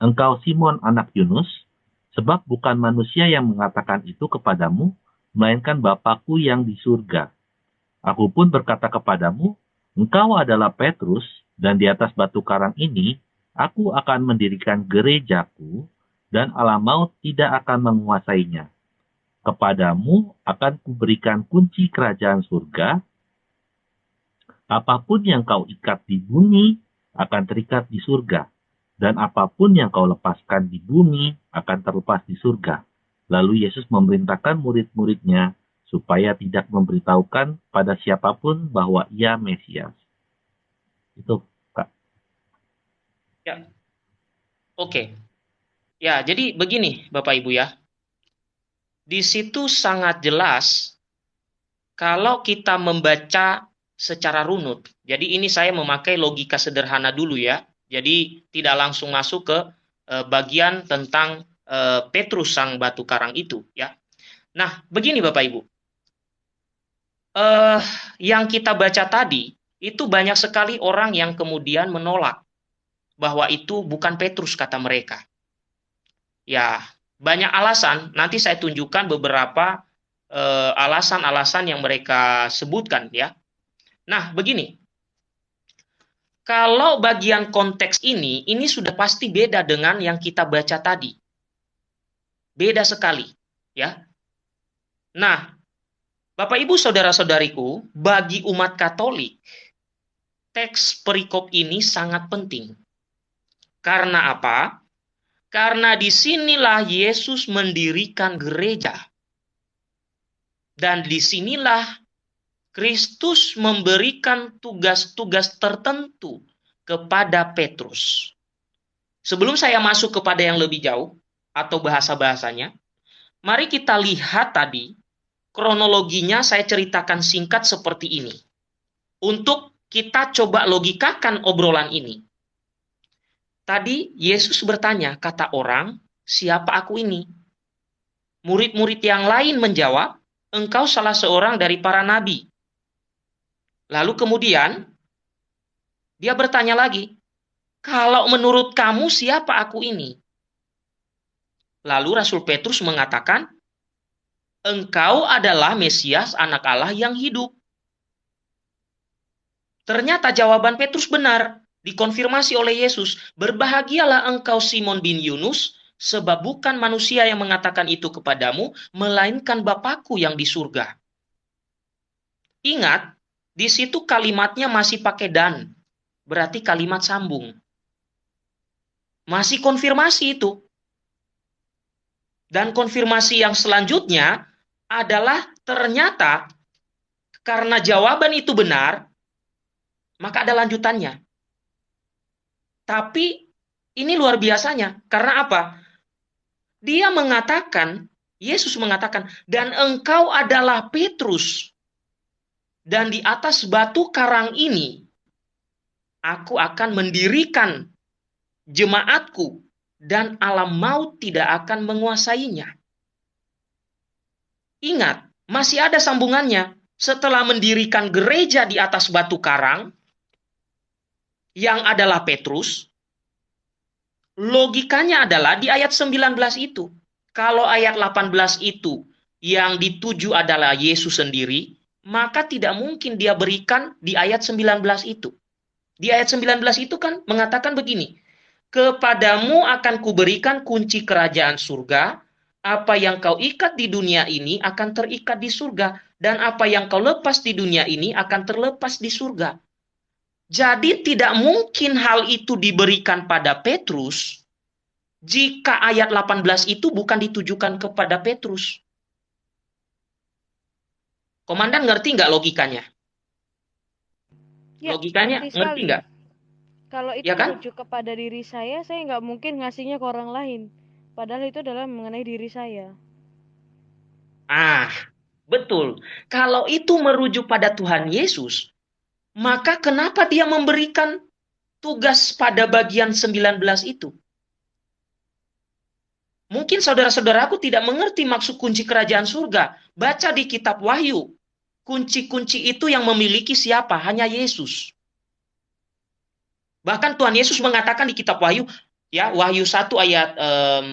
Engkau Simon anak Yunus, sebab bukan manusia yang mengatakan itu kepadamu, melainkan Bapakku yang di surga. Aku pun berkata kepadamu, engkau adalah Petrus, dan di atas batu karang ini, aku akan mendirikan gerejaku, dan alam maut tidak akan menguasainya. Kepadamu akan kuberikan kunci kerajaan surga. Apa pun yang kau ikat di bumi akan terikat di surga dan apa pun yang kau lepaskan di bumi akan terlepas di surga. Lalu Yesus memerintahkan murid-muridnya supaya tidak memberitahukan pada siapa pun bahwa ia Mesias. Itu, Kak. Ya. Oke. Ya, jadi begini Bapak Ibu ya. Di situ sangat jelas kalau kita membaca secara runut. Jadi ini saya memakai logika sederhana dulu ya jadi tidak langsung masuk ke e, bagian tentang e, Petrus sang batu karang itu ya. Nah, begini Bapak Ibu. E, yang kita baca tadi itu banyak sekali orang yang kemudian menolak bahwa itu bukan Petrus kata mereka. Ya, banyak alasan, nanti saya tunjukkan beberapa alasan-alasan yang mereka sebutkan ya. Nah, begini. Kalau bagian konteks ini, ini sudah pasti beda dengan yang kita baca tadi. Beda sekali, ya. Nah, Bapak Ibu saudara-saudariku, bagi umat Katolik, teks perikop ini sangat penting. Karena apa? Karena di sinilah Yesus mendirikan gereja. Dan di sinilah Kristus memberikan tugas-tugas tertentu kepada Petrus. Sebelum saya masuk kepada yang lebih jauh atau bahasa-bahasanya, mari kita lihat tadi kronologinya saya ceritakan singkat seperti ini. Untuk kita coba logikakan obrolan ini. Tadi Yesus bertanya, kata orang, siapa aku ini? Murid-murid yang lain menjawab, engkau salah seorang dari para nabi. Lalu kemudian dia bertanya lagi, "Kalau menurut kamu siapa aku ini?" Lalu Rasul Petrus mengatakan, "Engkau adalah Mesias, Anak Allah yang hidup." Ternyata jawaban Petrus benar, dikonfirmasi oleh Yesus, "Berbahagialah engkau Simon bin Yunus, sebab bukan manusia yang mengatakan itu kepadamu, melainkan Bapakku yang di surga." Ingat, di situ kalimatnya masih pakai dan. Berarti kalimat sambung. Masih konfirmasi itu. Dan konfirmasi yang selanjutnya adalah ternyata karena jawaban itu benar, maka ada lanjutannya. Tapi ini luar biasanya. Karena apa? Dia mengatakan, Yesus mengatakan, dan engkau adalah Petrus, dan di atas batu karang ini, aku akan mendirikan jemaatku dan alam maut tidak akan menguasainya. Ingat, masih ada sambungannya. Setelah mendirikan gereja di atas batu karang, yang adalah Petrus, logikanya adalah di ayat 19 itu. Kalau ayat 18 itu yang dituju adalah Yesus sendiri, maka tidak mungkin dia berikan di ayat 19 itu. Di ayat 19 itu kan mengatakan begini, Kepadamu akan kuberikan kunci kerajaan surga. Apa yang kau ikat di dunia ini akan terikat di surga. Dan apa yang kau lepas di dunia ini akan terlepas di surga. Jadi tidak mungkin hal itu diberikan pada Petrus jika ayat 18 itu bukan ditujukan kepada Petrus. Komandan ngerti nggak logikanya? Ya, logikanya ngerti nggak? Kalau itu Ya kan? merujuk kepada diri saya, saya nggak mungkin ngasihnya ke orang lain. Padahal itu adalah mengenai diri saya. Ah, betul. Kalau itu merujuk pada Tuhan Yesus, maka kenapa dia memberikan tugas pada bagian 19 itu? Mungkin saudara-saudaraku tidak mengerti maksud kunci kerajaan surga. Baca di kitab Wahyu. Kunci-kunci itu yang memiliki siapa? Hanya Yesus. Bahkan Tuhan Yesus mengatakan di kitab Wahyu, ya Wahyu 1 ayat em,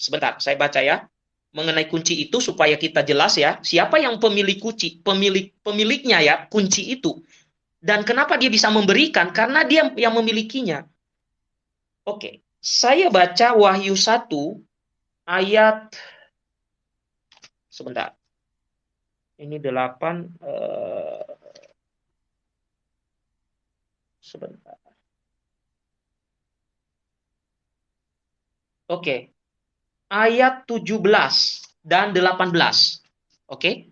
sebentar, saya baca ya. Mengenai kunci itu supaya kita jelas ya, siapa yang pemilik kunci, pemilik pemiliknya ya, kunci itu. Dan kenapa dia bisa memberikan? Karena dia yang memilikinya. Oke, saya baca Wahyu 1 ayat sebentar. Ini 8 eh, sebentar. Oke. Ayat 17 dan 18. Oke.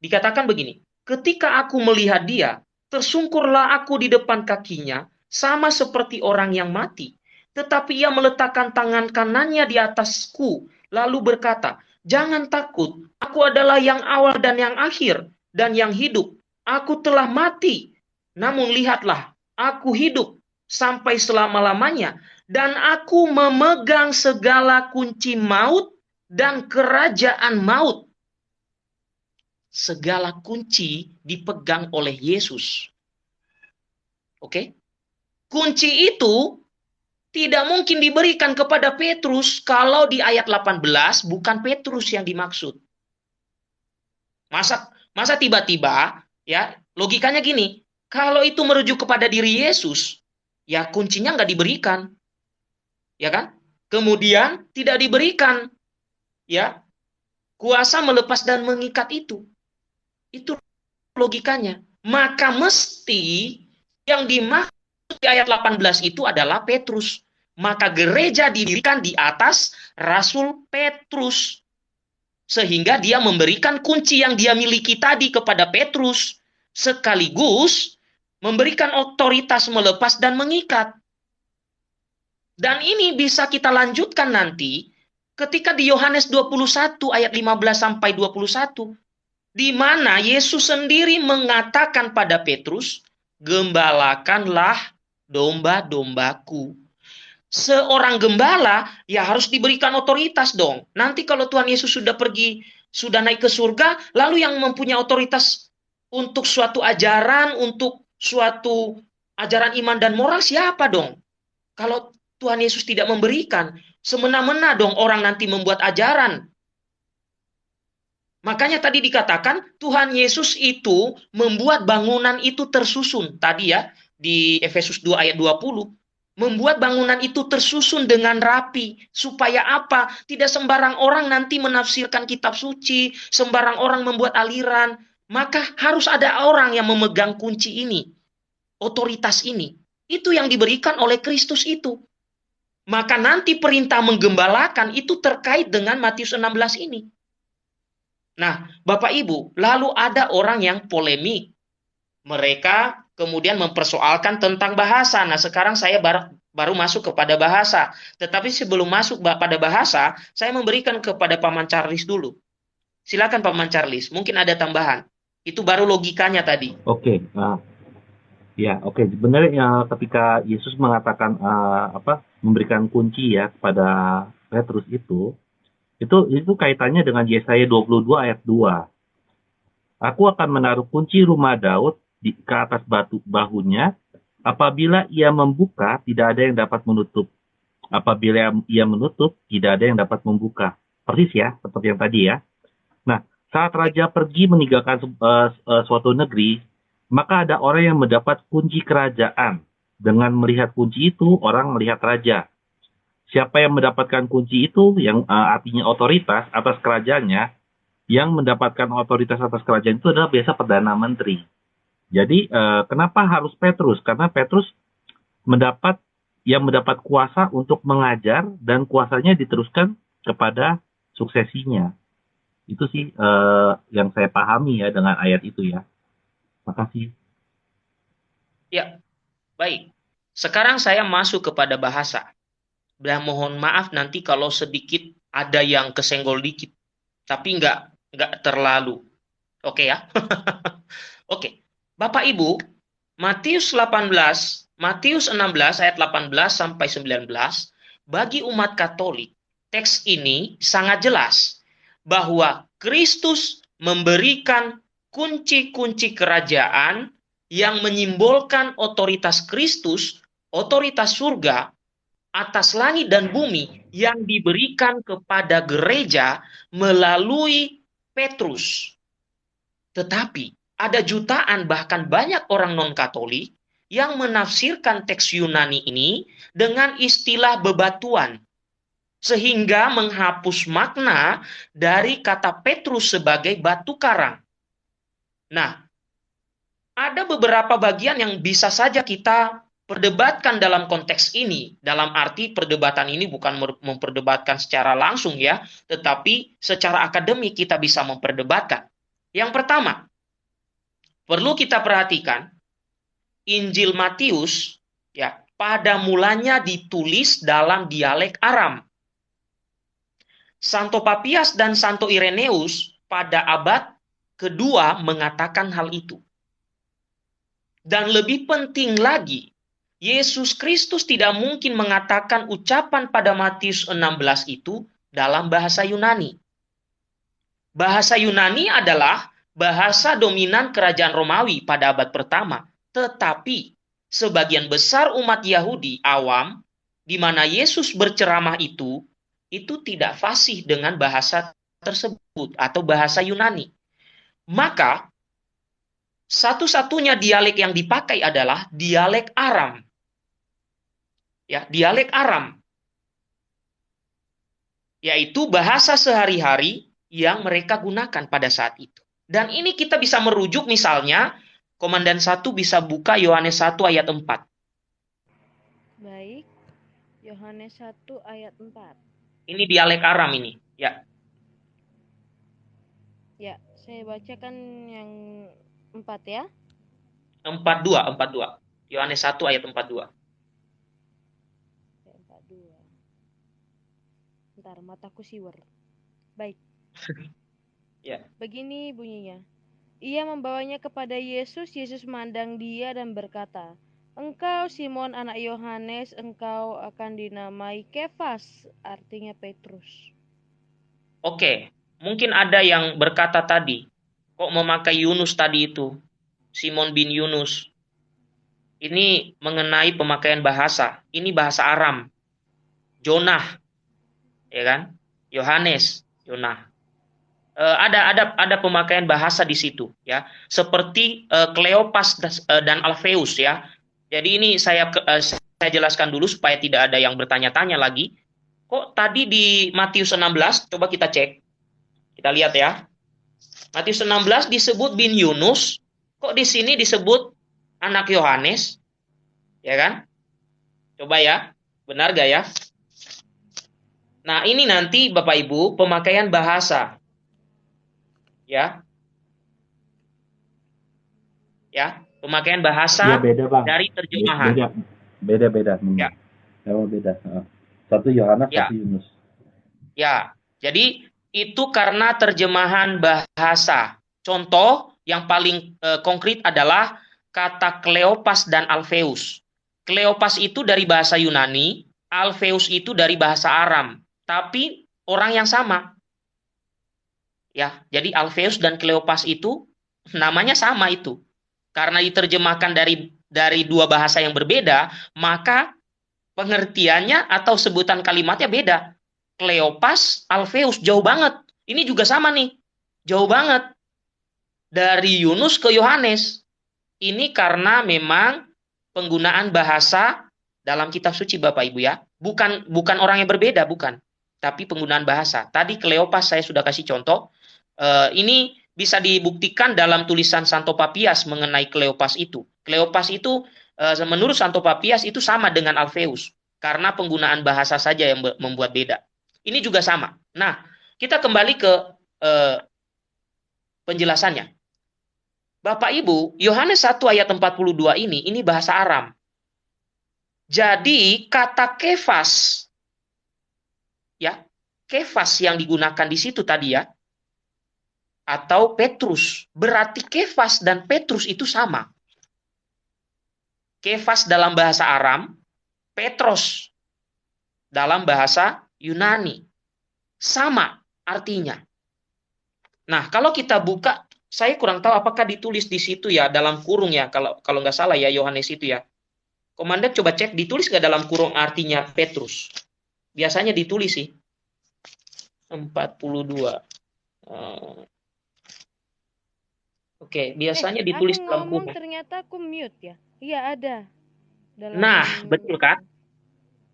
Dikatakan begini, ketika aku melihat dia, tersungkurlah aku di depan kakinya, sama seperti orang yang mati. Tetapi ia meletakkan tangan kanannya di atasku, lalu berkata, Jangan takut, aku adalah yang awal dan yang akhir, dan yang hidup. Aku telah mati, namun lihatlah, aku hidup sampai selama-lamanya, dan aku memegang segala kunci maut dan kerajaan maut. Segala kunci dipegang oleh Yesus. Oke? Kunci itu tidak mungkin diberikan kepada Petrus kalau di ayat 18 bukan Petrus yang dimaksud. Masa masa tiba-tiba ya logikanya gini, kalau itu merujuk kepada diri Yesus, ya kuncinya nggak diberikan. Ya kan? Kemudian tidak diberikan ya kuasa melepas dan mengikat itu. Itu logikanya. Maka mesti yang dimaksud di ayat 18 itu adalah Petrus. Maka gereja didirikan di atas Rasul Petrus. Sehingga dia memberikan kunci yang dia miliki tadi kepada Petrus. Sekaligus memberikan otoritas melepas dan mengikat. Dan ini bisa kita lanjutkan nanti ketika di Yohanes 21 ayat 15 sampai 21 di mana Yesus sendiri mengatakan pada Petrus, "Gembalakanlah domba-dombaku." Seorang gembala ya harus diberikan otoritas dong. Nanti kalau Tuhan Yesus sudah pergi, sudah naik ke surga, lalu yang mempunyai otoritas untuk suatu ajaran, untuk suatu ajaran iman dan moral siapa dong? Kalau Tuhan Yesus tidak memberikan, semena-mena dong orang nanti membuat ajaran. Makanya tadi dikatakan Tuhan Yesus itu membuat bangunan itu tersusun. Tadi ya di Efesus 2 ayat 20 membuat bangunan itu tersusun dengan rapi supaya apa? Tidak sembarang orang nanti menafsirkan kitab suci, sembarang orang membuat aliran, maka harus ada orang yang memegang kunci ini. Otoritas ini. Itu yang diberikan oleh Kristus itu. Maka nanti perintah menggembalakan itu terkait dengan Matius 16 ini. Nah, Bapak Ibu, lalu ada orang yang polemik. Mereka kemudian mempersoalkan tentang bahasa. Nah, sekarang saya baru, baru masuk kepada bahasa. Tetapi sebelum masuk pada bahasa, saya memberikan kepada Paman Charles dulu. Silakan Paman Charles, mungkin ada tambahan. Itu baru logikanya tadi. Oke, uh, ya oke. Sebenarnya ya, ketika Yesus mengatakan uh, apa, memberikan kunci ya kepada Petrus itu, itu itu kaitannya dengan Yesaya 22 ayat 2. Aku akan menaruh kunci rumah Daud di ke atas batu bahunya. Apabila ia membuka, tidak ada yang dapat menutup. Apabila ia menutup, tidak ada yang dapat membuka. Persis ya, seperti yang tadi ya. Nah, saat raja pergi meninggalkan uh, suatu negeri, maka ada orang yang mendapat kunci kerajaan. Dengan melihat kunci itu, orang melihat raja. siapa yang mendapatkan kunci itu yang uh, artinya otoritas atas kerajaannya yang mendapatkan otoritas atas kerajaan itu adalah biasa perdana menteri. Jadi uh, kenapa harus Petrus? Karena Petrus mendapat yang mendapat kuasa untuk mengajar dan kuasanya diteruskan kepada suksesinya. Itu sih uh, yang saya pahami ya dengan ayat itu ya. Makasih. Ya, baik. Sekarang saya masuk kepada bahasa. Dan mohon maaf nanti kalau sedikit ada yang kesenggol dikit. Tapi nggak nggak terlalu. Oke ya. Oke. Bapak Ibu, Matius 18, Matius 16 ayat 18 sampai 19, bagi umat Katolik, teks ini sangat jelas bahwa Kristus memberikan kunci-kunci kerajaan yang menyimbolkan otoritas Kristus, otoritas surga atas langit dan bumi yang diberikan kepada gereja melalui Petrus. Tetapi ada jutaan bahkan banyak orang non-Katolik yang menafsirkan teks Yunani ini dengan istilah bebatuan sehingga menghapus makna dari kata Petrus sebagai batu karang. Nah, ada beberapa bagian yang bisa saja kita perdebatkan dalam konteks ini, dalam arti perdebatan ini bukan memperdebatkan secara langsung ya, tetapi secara akademik kita bisa memperdebatkan. Yang pertama, perlu kita perhatikan Injil Matius ya pada mulanya ditulis dalam dialek Aram. Santo Papias dan Santo Ireneus pada abad kedua mengatakan hal itu. Dan lebih penting lagi, Yesus Kristus tidak mungkin mengatakan ucapan pada Matius 16 itu dalam bahasa Yunani. Bahasa Yunani adalah bahasa dominan kerajaan Romawi pada abad pertama, tetapi sebagian besar umat Yahudi awam di mana Yesus berceramah itu itu tidak fasih dengan bahasa tersebut atau bahasa Yunani. Maka satu-satunya dialek yang dipakai adalah dialek Aram ya dialek Aram yaitu bahasa sehari-hari yang mereka gunakan pada saat itu. Dan ini kita bisa merujuk misalnya Komandan 1 bisa buka Yohanes 1 ayat 4. Baik. Yohanes 1 ayat 4. Ini dialek Aram ini, ya. Ya, saya bacakan yang 4 ya. 42, 42. Yohanes 1 ayat 42. Bentar, mataku siwer. Baik. ya. Begini bunyinya. Ia membawanya kepada Yesus, Yesus memandang dia dan berkata, Engkau Simon anak Yohanes, engkau akan dinamai Kefas, artinya Petrus. Oke, mungkin ada yang berkata tadi, kok memakai Yunus tadi itu? Simon bin Yunus. Ini mengenai pemakaian bahasa. Ini bahasa Aram. Jonah ya kan? Yohanes, Yonah. E, ada ada ada pemakaian bahasa di situ ya, seperti e, Kleopas e, dan Alpheus ya. Jadi ini saya e, saya jelaskan dulu supaya tidak ada yang bertanya-tanya lagi. Kok tadi di Matius 16 coba kita cek. Kita lihat ya. Matius 16 disebut bin Yunus, kok di sini disebut anak Yohanes? Ya kan? Coba ya, benar gak ya? Nah, ini nanti Bapak Ibu pemakaian bahasa. Ya. Ya, pemakaian bahasa ya, beda, Bang. dari terjemahan. Beda, beda. beda. Ya. Oh, beda. Satu Yohanes, ya. satu Yunus. Ya, jadi itu karena terjemahan bahasa. Contoh yang paling e, konkret adalah kata Kleopas dan Alpheus. Kleopas itu dari bahasa Yunani, Alpheus itu dari bahasa Aram tapi orang yang sama. Ya, jadi Alpheus dan Kleopas itu namanya sama itu. Karena diterjemahkan dari dari dua bahasa yang berbeda, maka pengertiannya atau sebutan kalimatnya beda. Kleopas, Alpheus jauh banget. Ini juga sama nih. Jauh banget. Dari Yunus ke Yohanes. Ini karena memang penggunaan bahasa dalam kitab suci Bapak Ibu ya. Bukan bukan orang yang berbeda, bukan. Tapi penggunaan bahasa. Tadi Kleopas saya sudah kasih contoh. Uh, ini bisa dibuktikan dalam tulisan Santo Papias mengenai Kleopas itu. Kleopas itu uh, menurut Santo Papias itu sama dengan Alpheus karena penggunaan bahasa saja yang membuat beda. Ini juga sama. Nah, kita kembali ke uh, penjelasannya. Bapak Ibu, Yohanes 1 ayat 42 ini, ini bahasa Aram. Jadi kata kefas, ya, kefas yang digunakan di situ tadi ya, atau Petrus, berarti kefas dan Petrus itu sama. Kefas dalam bahasa Aram, Petros dalam bahasa Yunani. Sama artinya. Nah, kalau kita buka saya kurang tahu apakah ditulis di situ ya dalam kurung ya kalau kalau nggak salah ya Yohanes itu ya. Komandan coba cek ditulis nggak dalam kurung artinya Petrus. Biasanya ditulis sih. 42. Uh, Oke, okay, biasanya eh, ditulis dalam kurung. ternyata aku mute ya. Iya ada. Dalam nah, betul kan?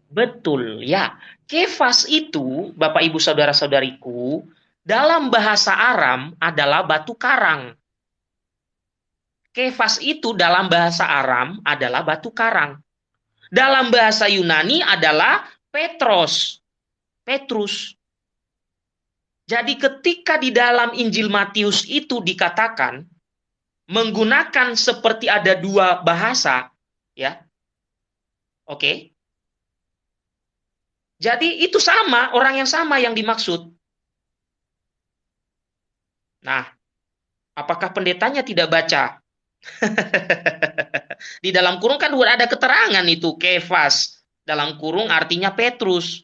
Betul ya. Kefas itu, Bapak Ibu Saudara-saudariku, dalam bahasa Aram adalah batu karang. Kefas itu dalam bahasa Aram adalah batu karang. Dalam bahasa Yunani adalah Petros. Petrus. Jadi ketika di dalam Injil Matius itu dikatakan menggunakan seperti ada dua bahasa, ya. Oke. Jadi itu sama, orang yang sama yang dimaksud. Nah, apakah pendetanya tidak baca? Di dalam kurung kan ada keterangan itu kefas. Dalam kurung artinya Petrus.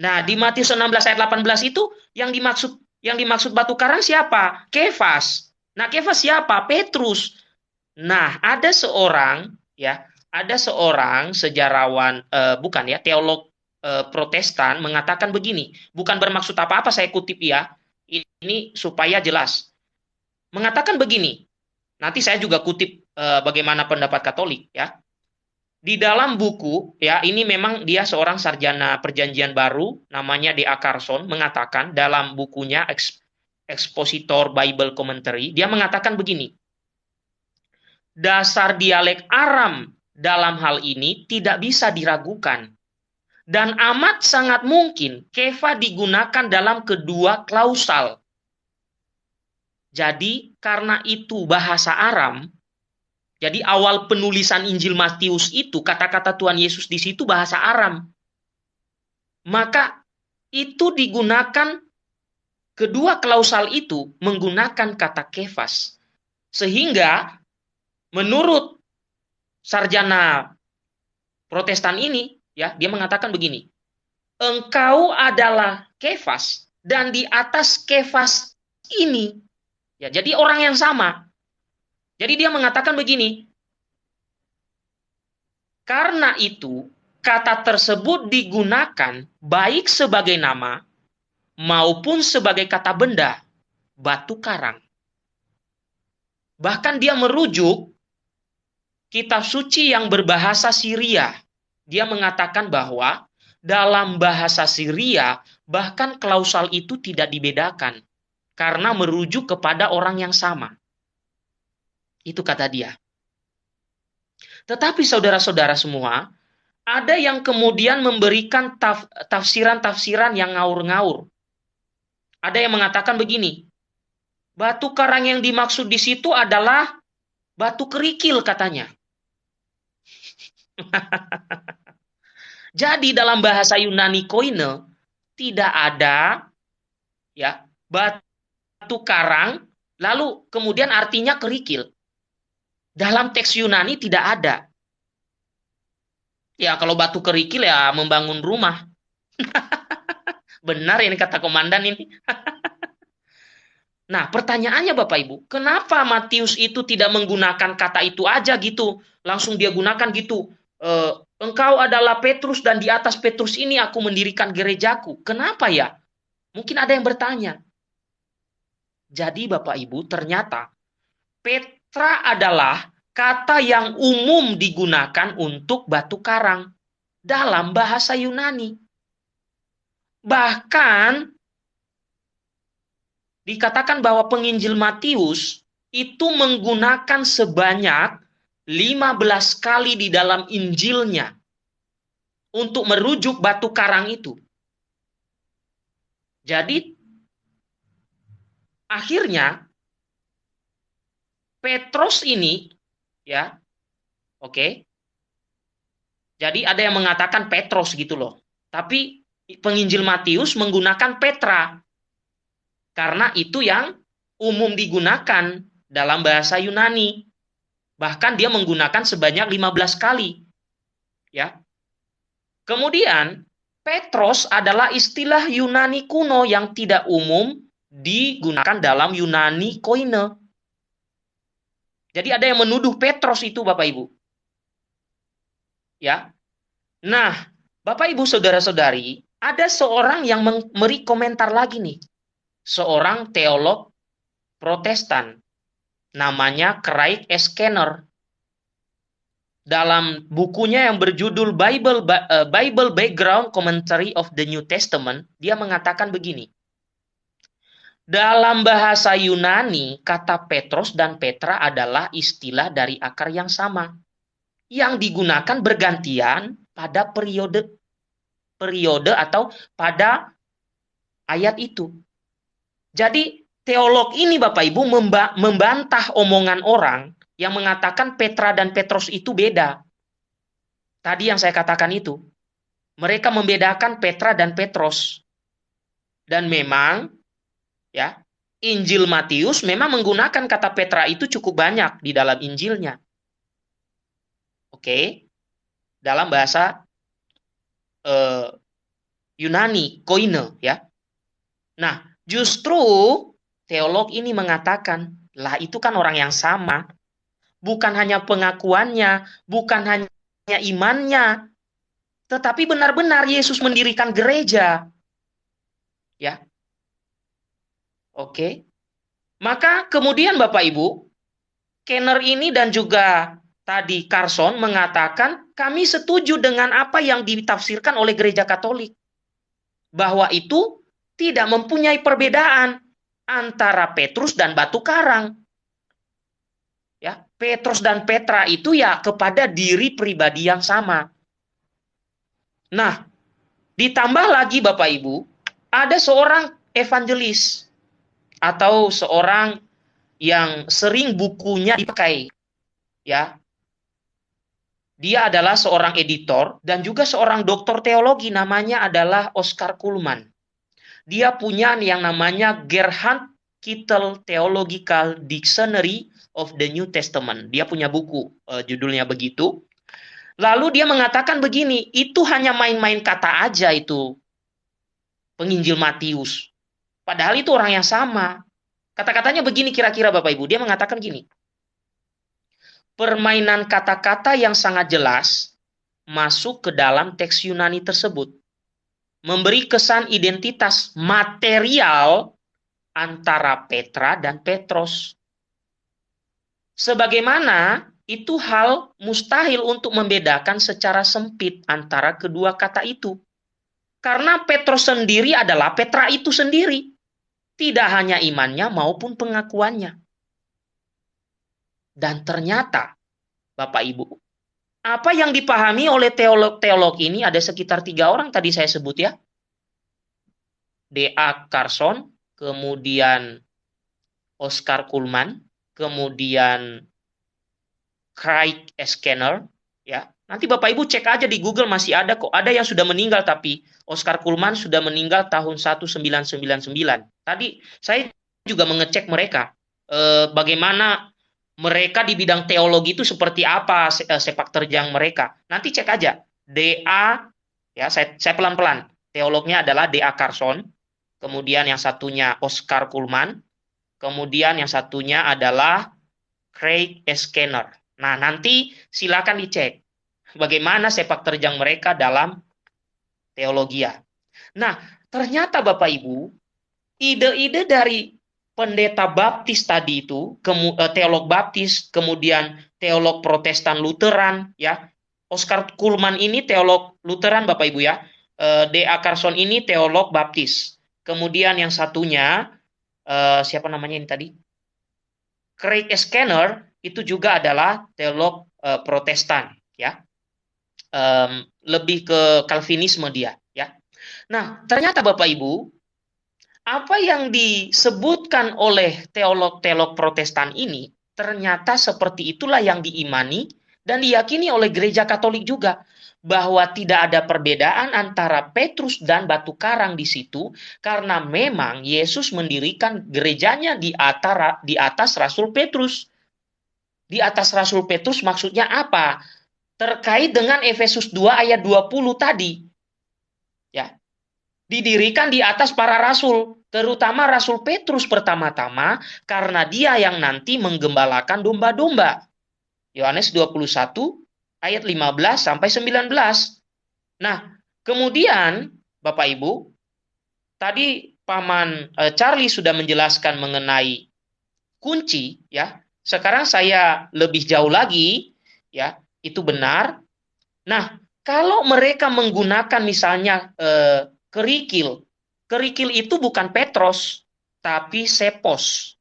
Nah, di Matius 16 ayat 18 itu yang dimaksud yang dimaksud batu karang siapa? Kefas. Nah, Kefas siapa? Petrus. Nah, ada seorang ya, ada seorang sejarawan eh, bukan ya, teolog eh, Protestan mengatakan begini, bukan bermaksud apa-apa saya kutip ya, ini supaya jelas. Mengatakan begini, nanti saya juga kutip e, bagaimana pendapat Katolik ya. Di dalam buku ya ini memang dia seorang sarjana perjanjian baru namanya D.A. Carson mengatakan dalam bukunya Expositor Bible Commentary dia mengatakan begini. Dasar dialek Aram dalam hal ini tidak bisa diragukan dan amat sangat mungkin kefa digunakan dalam kedua klausal. Jadi karena itu bahasa Aram, jadi awal penulisan Injil Matius itu kata-kata Tuhan Yesus di situ bahasa Aram. Maka itu digunakan kedua klausal itu menggunakan kata kefas. Sehingga menurut sarjana Protestan ini Ya, dia mengatakan begini. Engkau adalah Kefas dan di atas Kefas ini ya jadi orang yang sama. Jadi dia mengatakan begini. Karena itu kata tersebut digunakan baik sebagai nama maupun sebagai kata benda, batu karang. Bahkan dia merujuk kitab suci yang berbahasa Syria dia mengatakan bahwa dalam bahasa Syria bahkan klausal itu tidak dibedakan karena merujuk kepada orang yang sama. Itu kata dia. Tetapi saudara-saudara semua, ada yang kemudian memberikan taf, tafsiran-tafsiran yang ngaur-ngaur. Ada yang mengatakan begini, batu karang yang dimaksud di situ adalah batu kerikil katanya. Jadi dalam bahasa Yunani koine tidak ada ya batu karang lalu kemudian artinya kerikil. Dalam teks Yunani tidak ada. Ya kalau batu kerikil ya membangun rumah. Benar ini kata komandan ini. nah, pertanyaannya Bapak Ibu, kenapa Matius itu tidak menggunakan kata itu aja gitu? Langsung dia gunakan gitu. Eh, Engkau adalah Petrus dan di atas Petrus ini aku mendirikan gerejaku. Kenapa ya? Mungkin ada yang bertanya. Jadi Bapak Ibu, ternyata Petra adalah kata yang umum digunakan untuk batu karang. dalam bahasa Yunani. Bahkan dikatakan bahwa penginjil Matius itu menggunakan sebanyak 15 kali di dalam Injilnya untuk merujuk batu karang itu. Jadi akhirnya Petrus ini ya oke okay, jadi ada yang mengatakan Petrus gitu loh. Tapi penginjil Matius menggunakan Petra. Karena itu yang umum digunakan dalam bahasa Yunani. Bahkan dia menggunakan sebanyak 15 kali. Ya. Kemudian Petros adalah istilah Yunani kuno yang tidak umum digunakan dalam Yunani koine. Jadi ada yang menuduh Petros itu Bapak Ibu. Ya. Nah, Bapak Ibu Saudara-saudari, ada seorang yang memberi komentar lagi nih. Seorang teolog Protestan namanya Craig S. Kenner. Dalam bukunya yang berjudul Bible eh, Bible Background Commentary of the New Testament, dia mengatakan begini. Dalam bahasa Yunani, kata Petros dan Petra adalah istilah dari akar yang sama yang digunakan bergantian pada periode periode atau pada ayat itu. Jadi teolog ini Bapak Ibu membantah omongan orang yang mengatakan Petra dan Petrus itu beda. Tadi yang saya katakan itu. Mereka membedakan Petra dan Petrus. Dan memang ya, Injil Matius memang menggunakan kata Petra itu cukup banyak di dalam Injilnya. Oke. Dalam bahasa uh, Yunani, koine ya. Nah, justru teolog ini mengatakan, lah itu kan orang yang sama. Bukan hanya pengakuannya, bukan hanya imannya, tetapi benar-benar Yesus mendirikan gereja. Ya. Oke. Maka kemudian Bapak Ibu, Kenner ini dan juga tadi Carson mengatakan kami setuju dengan apa yang ditafsirkan oleh gereja Katolik bahwa itu tidak mempunyai perbedaan antara Petrus dan batu karang. Ya, Petrus dan Petra itu ya kepada diri pribadi yang sama. Nah, ditambah lagi Bapak Ibu, ada seorang evangelis atau seorang yang sering bukunya dipakai ya dia adalah seorang editor dan juga seorang doktor teologi namanya adalah Oscar Kuhlman. Dia punya yang namanya Gerhard Kittel Theological Dictionary of the New Testament. Dia punya buku, uh, judulnya begitu. Lalu dia mengatakan begini, itu hanya main-main kata aja itu penginjil Matius. Padahal itu orang yang sama. Kata-katanya begini kira-kira Bapak Ibu. Dia mengatakan gini, permainan kata-kata yang sangat jelas masuk ke dalam teks Yunani tersebut. Memberi kesan identitas material antara Petra dan Petros. Sebagaimana itu hal mustahil untuk membedakan secara sempit antara kedua kata itu. Karena Petrus sendiri adalah Petra itu sendiri. Tidak hanya imannya maupun pengakuannya. Dan ternyata, Bapak Ibu, apa yang dipahami oleh teolog-teolog ini ada sekitar tiga orang tadi saya sebut ya. D.A. Carson, kemudian Oscar Kuhlman, kemudian Craig Scanner, ya. Nanti Bapak Ibu cek aja di Google masih ada kok. Ada yang sudah meninggal tapi Oscar Kuhlman sudah meninggal tahun 1999. Tadi saya juga mengecek mereka eh, bagaimana mereka di bidang teologi itu seperti apa eh, sepak terjang mereka. Nanti cek aja. DA ya saya pelan-pelan. Teolognya adalah DA Carson, kemudian yang satunya Oscar Kuhlman, kemudian yang satunya adalah Craig Scanner. Nah, nanti silakan dicek bagaimana sepak terjang mereka dalam teologi. Nah, ternyata Bapak Ibu, ide-ide dari pendeta baptis tadi itu, eh, teolog baptis, kemudian teolog protestan Lutheran, ya, Oscar Kuhlman ini teolog Lutheran Bapak Ibu ya. Uh, D.A. Carson ini teolog Baptis. Kemudian yang satunya uh, siapa namanya ini tadi? Craig Scanner itu juga adalah teolog Protestan ya. Lebih ke Calvinisme dia ya. Nah, ternyata Bapak Ibu, apa yang disebutkan oleh teolog-teolog Protestan ini ternyata seperti itulah yang diimani dan diyakini oleh gereja Katolik juga bahwa tidak ada perbedaan antara Petrus dan batu karang di situ karena memang Yesus mendirikan gerejanya di atas di atas Rasul Petrus. Di atas Rasul Petrus maksudnya apa? Terkait dengan Efesus 2 ayat 20 tadi. Didirikan di atas para rasul, terutama Rasul Petrus pertama-tama karena dia yang nanti menggembalakan domba-domba. Yohanes 21 ayat 15 sampai 19. Nah, kemudian Bapak Ibu, tadi paman e, Charlie sudah menjelaskan mengenai kunci ya. Sekarang saya lebih jauh lagi ya, itu benar. Nah, kalau mereka menggunakan misalnya e, kerikil, kerikil itu bukan Petros, tapi sepos.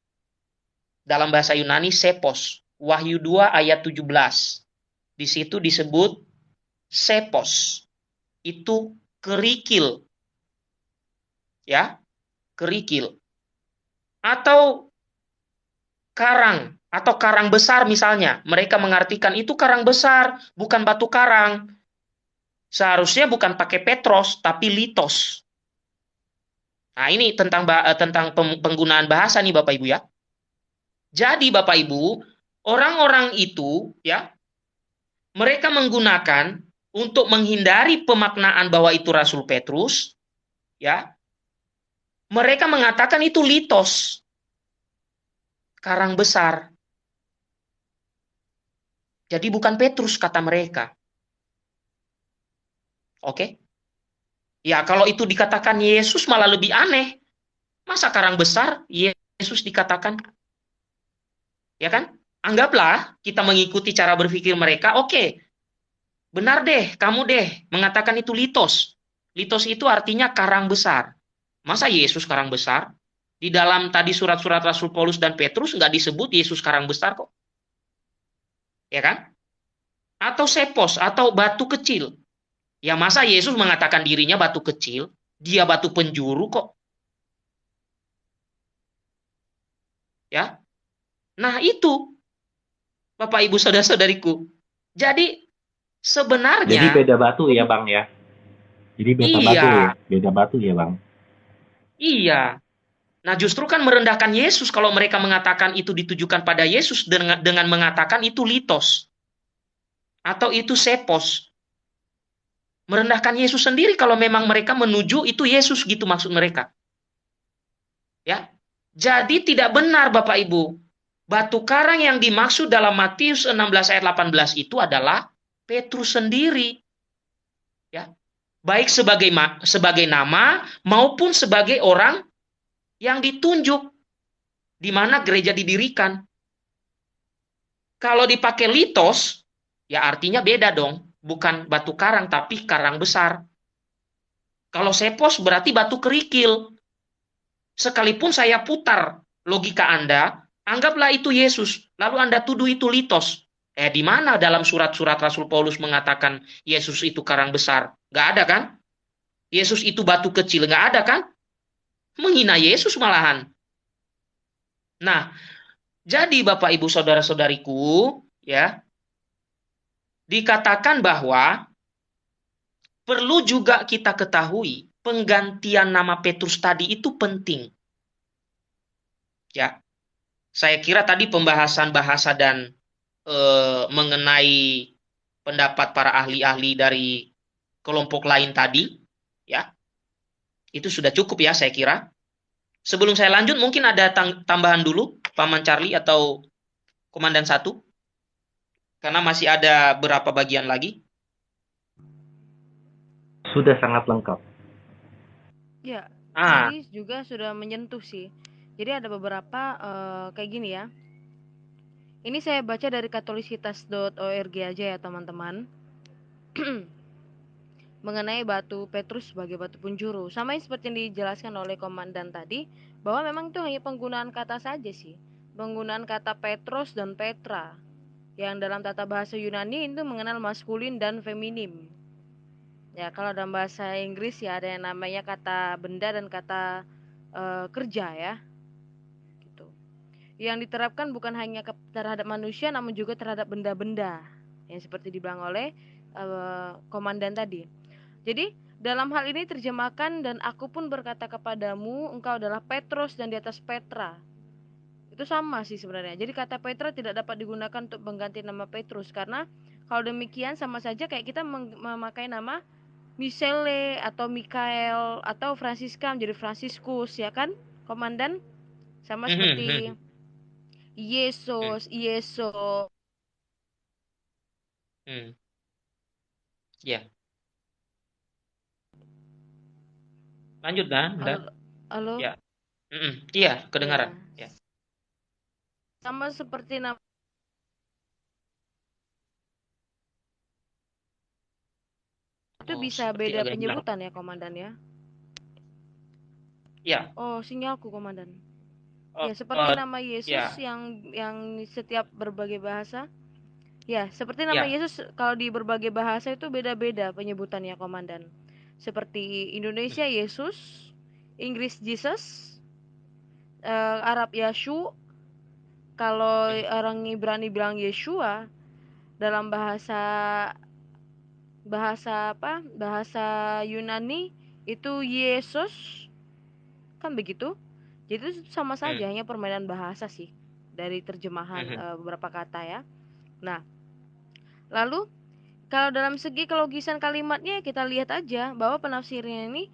Dalam bahasa Yunani sepos. Wahyu 2 ayat 17. Di situ disebut sepos. Itu kerikil. Ya, kerikil. Atau karang atau karang besar misalnya. Mereka mengartikan itu karang besar, bukan batu karang. Seharusnya bukan pakai petros, tapi litos. Nah, ini tentang eh, tentang penggunaan bahasa nih Bapak Ibu ya. Jadi Bapak Ibu, orang-orang itu ya mereka menggunakan untuk menghindari pemaknaan bahwa itu Rasul Petrus, ya, mereka mengatakan itu litos, karang besar. Jadi bukan Petrus kata mereka. Oke? Ya, kalau itu dikatakan Yesus malah lebih aneh. Masa karang besar Yesus dikatakan? Ya kan? anggaplah kita mengikuti cara berpikir mereka, oke, okay, benar deh, kamu deh mengatakan itu litos. Litos itu artinya karang besar. Masa Yesus karang besar? Di dalam tadi surat-surat Rasul Paulus dan Petrus nggak disebut Yesus karang besar kok. Ya kan? Atau sepos, atau batu kecil. Ya masa Yesus mengatakan dirinya batu kecil, dia batu penjuru kok. Ya. Nah, itu Bapak Ibu saudara-saudariku. Jadi sebenarnya Jadi beda batu ya, Bang ya. Jadi beda iya. batu ya, beda batu ya, Bang. Iya. Nah, justru kan merendahkan Yesus kalau mereka mengatakan itu ditujukan pada Yesus dengan dengan mengatakan itu litos atau itu sepos. Merendahkan Yesus sendiri kalau memang mereka menuju itu Yesus gitu maksud mereka. Ya. Jadi tidak benar Bapak Ibu Batu karang yang dimaksud dalam Matius 16 ayat 18 itu adalah Petrus sendiri. Ya. Baik sebagai sebagai nama maupun sebagai orang yang ditunjuk di mana gereja didirikan. Kalau dipakai litos, ya artinya beda dong. Bukan batu karang, tapi karang besar. Kalau sepos berarti batu kerikil. Sekalipun saya putar logika Anda, Anggaplah itu Yesus, lalu Anda tuduh itu litos. Eh, di mana dalam surat-surat Rasul Paulus mengatakan Yesus itu karang besar? Gak ada kan? Yesus itu batu kecil, gak ada kan? Menghina Yesus malahan. Nah, jadi Bapak Ibu Saudara-saudariku, ya, dikatakan bahwa perlu juga kita ketahui penggantian nama Petrus tadi itu penting. Ya, saya kira tadi pembahasan bahasa dan e, mengenai pendapat para ahli-ahli dari kelompok lain tadi, ya, itu sudah cukup ya saya kira. Sebelum saya lanjut, mungkin ada tambahan dulu, Paman Charlie atau Komandan satu, karena masih ada berapa bagian lagi. Sudah sangat lengkap. Ya, ah. juga sudah menyentuh sih jadi ada beberapa uh, kayak gini ya. Ini saya baca dari katolisitas.org aja ya teman-teman. mengenai batu Petrus sebagai batu penjuru. Sama seperti yang dijelaskan oleh komandan tadi, bahwa memang itu hanya penggunaan kata saja sih. Penggunaan kata Petros dan Petra yang dalam tata bahasa Yunani itu mengenal maskulin dan feminim. Ya, kalau dalam bahasa Inggris ya ada yang namanya kata benda dan kata uh, kerja ya. Gitu. Yang diterapkan bukan hanya terhadap manusia namun juga terhadap benda-benda yang seperti dibilang oleh uh, komandan tadi. Jadi dalam hal ini terjemahkan dan aku pun berkata kepadamu engkau adalah Petrus dan di atas Petra itu sama sih sebenarnya. Jadi kata Petra tidak dapat digunakan untuk mengganti nama Petrus karena kalau demikian sama saja kayak kita memakai nama Michele atau Mikael atau Francisca menjadi Franciscus ya kan, komandan? Sama mhm, seperti mhm. Yesus, Yeso. Hmm. Ya. Lanjut kan? Halo. Halo. Ya. Mm -mm. Iya, kedengaran. Ya. Ya sama seperti nama itu oh, bisa beda penyebutan ya komandan ya ya oh sinyalku komandan oh, ya seperti uh, nama Yesus ya. yang yang setiap berbagai bahasa ya seperti nama ya. Yesus kalau di berbagai bahasa itu beda-beda penyebutannya komandan seperti Indonesia hmm. Yesus Inggris Jesus uh, Arab Yashu kalau orang Ibrani bilang Yeshua dalam bahasa bahasa apa? Bahasa Yunani itu Yesus kan begitu. Jadi itu sama saja hmm. hanya permainan bahasa sih dari terjemahan hmm. uh, beberapa kata ya. Nah, lalu kalau dalam segi kelogisan kalimatnya kita lihat aja bahwa penafsirnya ini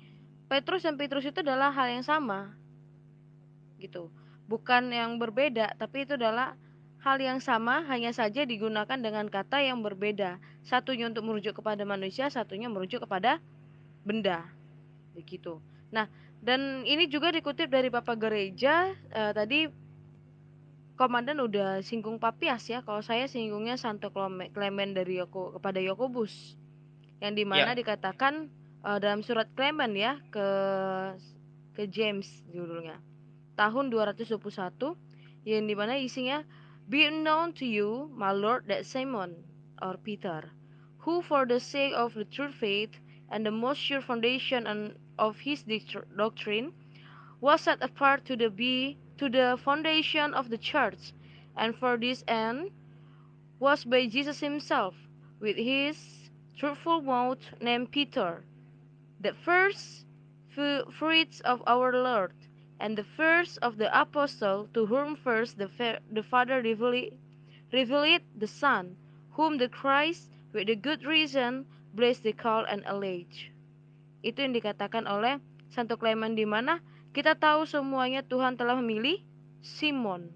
Petrus dan Petrus itu adalah hal yang sama. Gitu bukan yang berbeda, tapi itu adalah hal yang sama, hanya saja digunakan dengan kata yang berbeda. Satunya untuk merujuk kepada manusia, satunya merujuk kepada benda. Begitu. Nah, dan ini juga dikutip dari Bapak Gereja eh, tadi komandan udah singgung Papias ya. Kalau saya singgungnya Santo Clement dari Yoko kepada Yakobus. Yang di mana ya. dikatakan uh, dalam surat Clement ya ke ke James judulnya tahun 221 yang dimana isinya Be known to you, my Lord, that Simon or Peter, who for the sake of the true faith and the most sure foundation of his doctrine was set apart to the be to the foundation of the church, and for this end was by Jesus himself with his truthful mouth named Peter, the first fruits of our Lord and the first of the apostle to whom first the, the Father revealed, revealed the Son, whom the Christ with the good reason blessed the call and allege. Itu yang dikatakan oleh Santo Clement di mana kita tahu semuanya Tuhan telah memilih Simon.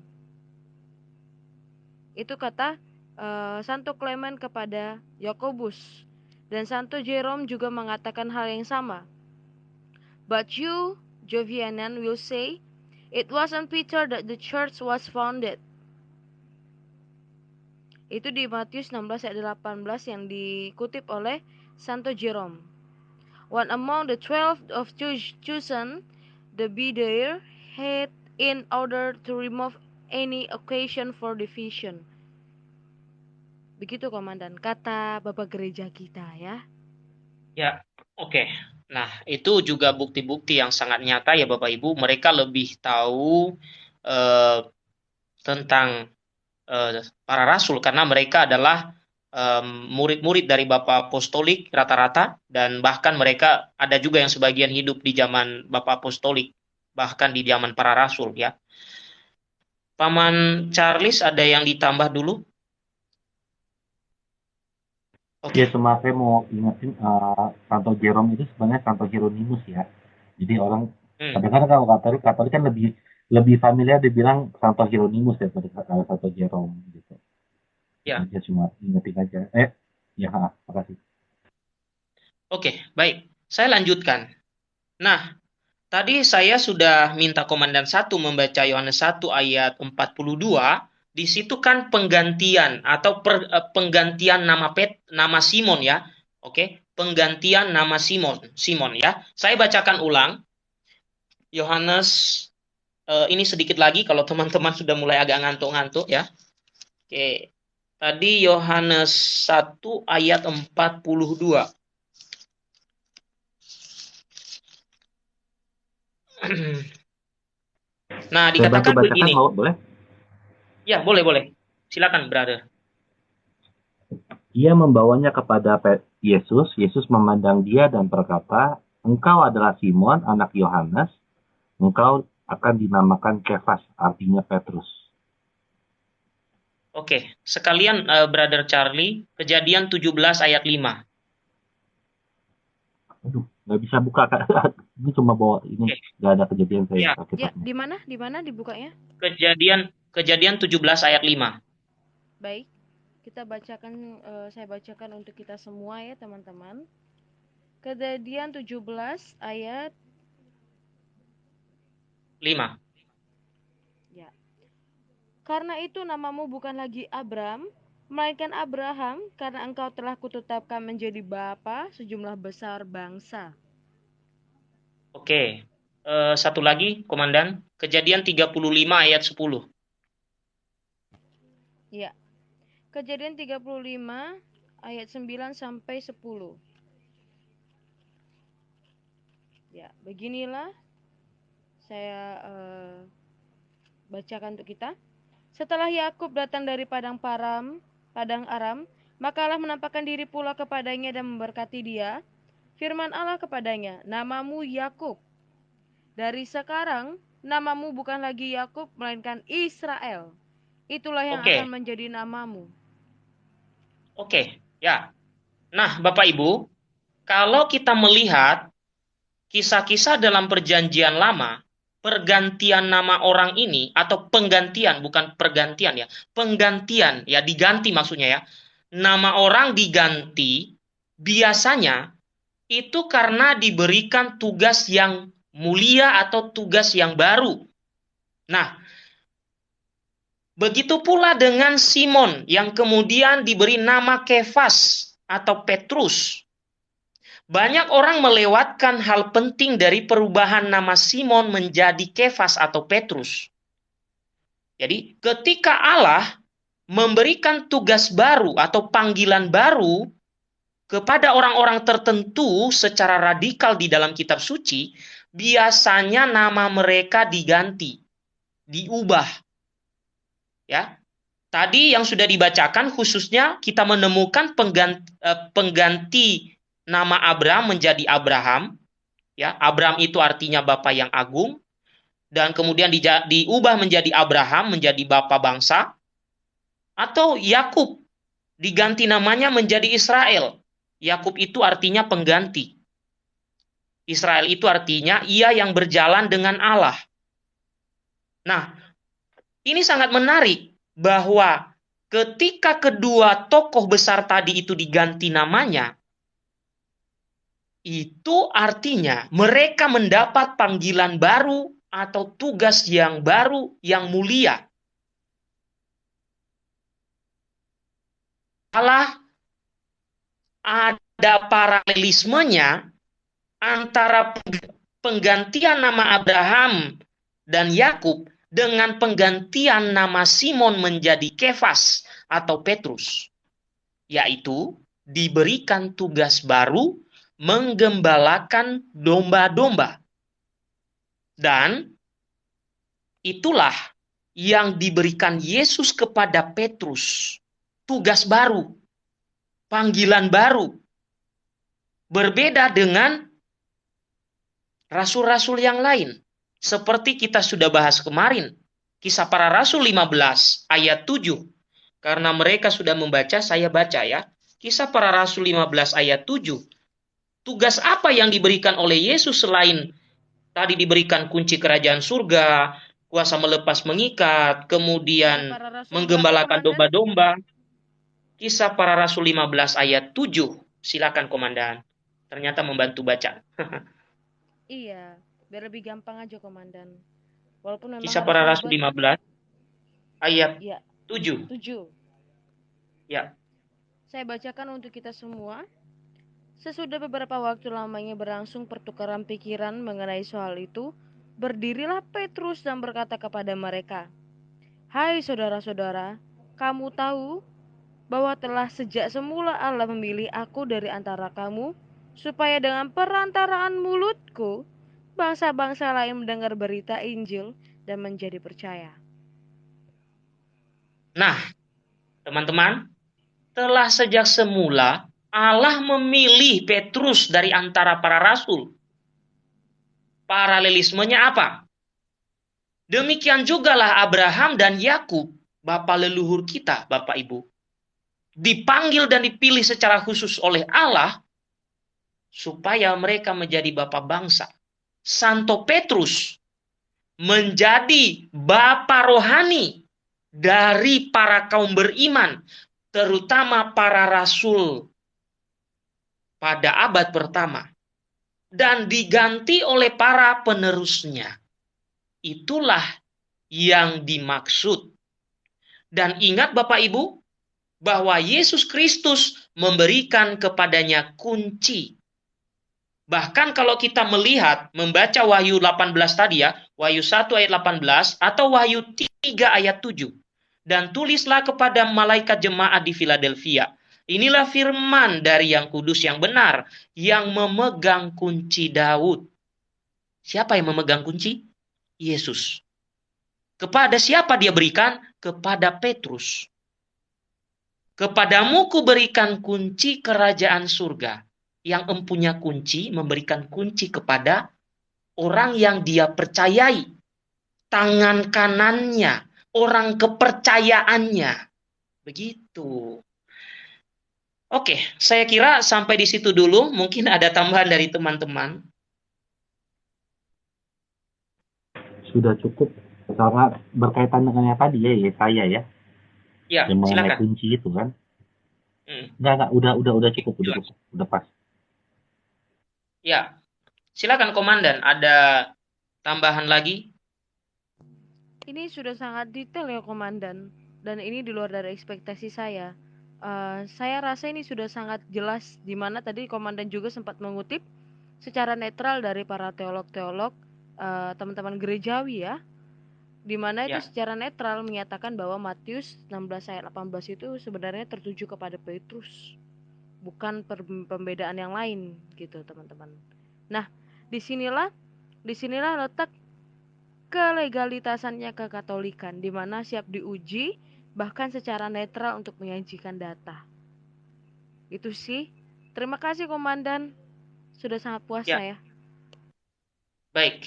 Itu kata uh, Santo Clement kepada Yakobus dan Santo Jerome juga mengatakan hal yang sama. But you Jovianan will say, It was on Peter that the church was founded. Itu di Matius 16 ayat 18 yang dikutip oleh Santo Jerome. One among the twelve of chosen, the be had in order to remove any occasion for division. Begitu komandan, kata Bapak gereja kita ya. Ya, oke. Okay. Nah, itu juga bukti-bukti yang sangat nyata ya Bapak Ibu. Mereka lebih tahu uh, tentang uh, para rasul karena mereka adalah murid-murid um, dari Bapak Apostolik rata-rata dan bahkan mereka ada juga yang sebagian hidup di zaman Bapak Apostolik bahkan di zaman para rasul ya. Paman Charles ada yang ditambah dulu? Oke. Ya cuma saya mau ingetin uh, Santo Jerome itu sebenarnya Santo Hieronymus ya. Jadi orang hmm. kadang-kadang kalau Katolik Katolik kan lebih lebih familiar dibilang Santo Hieronymus ya daripada Santo Jerome gitu. Ya. Jadi cuma ingetin aja. Eh, ya, makasih. Oke, baik. Saya lanjutkan. Nah, tadi saya sudah minta komandan satu membaca Yohanes 1 ayat 42 di situ kan penggantian atau per, uh, penggantian nama Pet nama Simon ya Oke, penggantian nama Simon, Simon ya. Saya bacakan ulang. Yohanes uh, ini sedikit lagi kalau teman-teman sudah mulai agak ngantuk-ngantuk ya. Oke. Tadi Yohanes 1 ayat 42. nah, dikatakan begini. boleh? Ya, boleh, boleh. Silakan, brother. Ia membawanya kepada Yesus. Yesus memandang dia dan berkata, Engkau adalah Simon, anak Yohanes. Engkau akan dinamakan Kefas, artinya Petrus. Oke, sekalian uh, Brother Charlie, kejadian 17 ayat 5. Aduh, nggak bisa buka kak. ini cuma bawa ini, okay. nggak ada kejadian saya. Ya, ya di mana? Di mana dibukanya? Kejadian Kejadian 17 ayat 5. Baik kita bacakan uh, saya bacakan untuk kita semua ya teman-teman. Kejadian 17 ayat 5. Ya. Karena itu namamu bukan lagi Abram, melainkan Abraham, karena engkau telah kutetapkan menjadi bapa sejumlah besar bangsa. Oke. Uh, satu lagi, Komandan. Kejadian 35 ayat 10. Ya. Kejadian 35 ayat 9 sampai 10. Ya, beginilah saya uh, bacakan untuk kita. Setelah Yakub datang dari padang Param, padang Aram, maka Allah menampakkan diri pula kepadanya dan memberkati dia. Firman Allah kepadanya, "Namamu Yakub. Dari sekarang namamu bukan lagi Yakub melainkan Israel. Itulah yang okay. akan menjadi namamu." Oke, ya. Nah, Bapak Ibu, kalau kita melihat kisah-kisah dalam perjanjian lama, pergantian nama orang ini atau penggantian bukan pergantian ya, penggantian ya diganti maksudnya ya. Nama orang diganti biasanya itu karena diberikan tugas yang mulia atau tugas yang baru. Nah, Begitu pula dengan Simon yang kemudian diberi nama Kefas atau Petrus. Banyak orang melewatkan hal penting dari perubahan nama Simon menjadi Kefas atau Petrus. Jadi, ketika Allah memberikan tugas baru atau panggilan baru kepada orang-orang tertentu secara radikal di dalam kitab suci, biasanya nama mereka diganti, diubah Ya. Tadi yang sudah dibacakan khususnya kita menemukan pengganti, eh, pengganti nama Abraham menjadi Abraham. Ya, Abraham itu artinya Bapa yang agung dan kemudian di, diubah menjadi Abraham menjadi Bapa bangsa atau Yakub diganti namanya menjadi Israel. Yakub itu artinya pengganti. Israel itu artinya ia yang berjalan dengan Allah. Nah, ini sangat menarik bahwa ketika kedua tokoh besar tadi itu diganti namanya, itu artinya mereka mendapat panggilan baru atau tugas yang baru yang mulia. Allah ada paralelismenya antara penggantian nama Abraham dan Yakub dengan penggantian nama Simon menjadi Kefas atau Petrus, yaitu diberikan tugas baru menggembalakan domba-domba. Dan itulah yang diberikan Yesus kepada Petrus. Tugas baru, panggilan baru. Berbeda dengan rasul-rasul yang lain seperti kita sudah bahas kemarin, kisah para rasul 15 ayat 7. Karena mereka sudah membaca, saya baca ya. Kisah para rasul 15 ayat 7. Tugas apa yang diberikan oleh Yesus selain tadi diberikan kunci kerajaan surga, kuasa melepas mengikat, kemudian menggembalakan domba-domba. Kisah para rasul 15 ayat 7. Silakan komandan. Ternyata membantu baca. iya biar lebih gampang aja komandan. Walaupun memang kisah para rasul 15 ayat ya. 7 7 ya. Saya bacakan untuk kita semua. Sesudah beberapa waktu lamanya berlangsung pertukaran pikiran mengenai soal itu, berdirilah Petrus dan berkata kepada mereka, "Hai saudara-saudara, kamu tahu bahwa telah sejak semula Allah memilih aku dari antara kamu, supaya dengan perantaraan mulutku bangsa-bangsa lain mendengar berita Injil dan menjadi percaya." Nah, teman-teman, telah sejak semula Allah memilih Petrus dari antara para rasul. Paralelismenya apa? Demikian jugalah Abraham dan Yakub, bapak leluhur kita, Bapak Ibu, dipanggil dan dipilih secara khusus oleh Allah supaya mereka menjadi bapak bangsa. Santo Petrus menjadi bapak rohani dari para kaum beriman, terutama para rasul pada abad pertama dan diganti oleh para penerusnya. Itulah yang dimaksud. Dan ingat Bapak Ibu, bahwa Yesus Kristus memberikan kepadanya kunci. Bahkan kalau kita melihat, membaca Wahyu 18 tadi ya, Wahyu 1 ayat 18 atau Wahyu 3 ayat 7. Dan tulislah kepada malaikat jemaat di Philadelphia Inilah firman dari yang kudus yang benar, yang memegang kunci Daud. Siapa yang memegang kunci? Yesus. Kepada siapa dia berikan? Kepada Petrus. Kepadamu kuberikan kunci kerajaan surga. Yang empunya kunci memberikan kunci kepada orang yang dia percayai. Tangan kanannya, orang kepercayaannya. Begitu. Oke, saya kira sampai di situ dulu. Mungkin ada tambahan dari teman-teman. Sudah cukup sangat berkaitan dengan yang tadi ya, ya saya ya. Ya, yang silakan. kunci itu kan. Hmm. Enggak, enggak, udah, udah, udah cukup, udah cukup, udah pas. Ya, silakan komandan. Ada tambahan lagi? Ini sudah sangat detail ya komandan, dan ini di luar dari ekspektasi saya Uh, saya rasa ini sudah sangat jelas di mana tadi komandan juga sempat mengutip secara netral dari para teolog-teolog uh, teman-teman gerejawi ya. Di mana ya. itu secara netral menyatakan bahwa Matius 16 ayat 18 itu sebenarnya tertuju kepada Petrus. Bukan pembedaan yang lain gitu, teman-teman. Nah, di sinilah di sinilah letak kelegalitasannya kekatolikan di mana siap diuji bahkan secara netral untuk menyajikan data. Itu sih. Terima kasih Komandan. Sudah sangat puas ya. saya. Baik.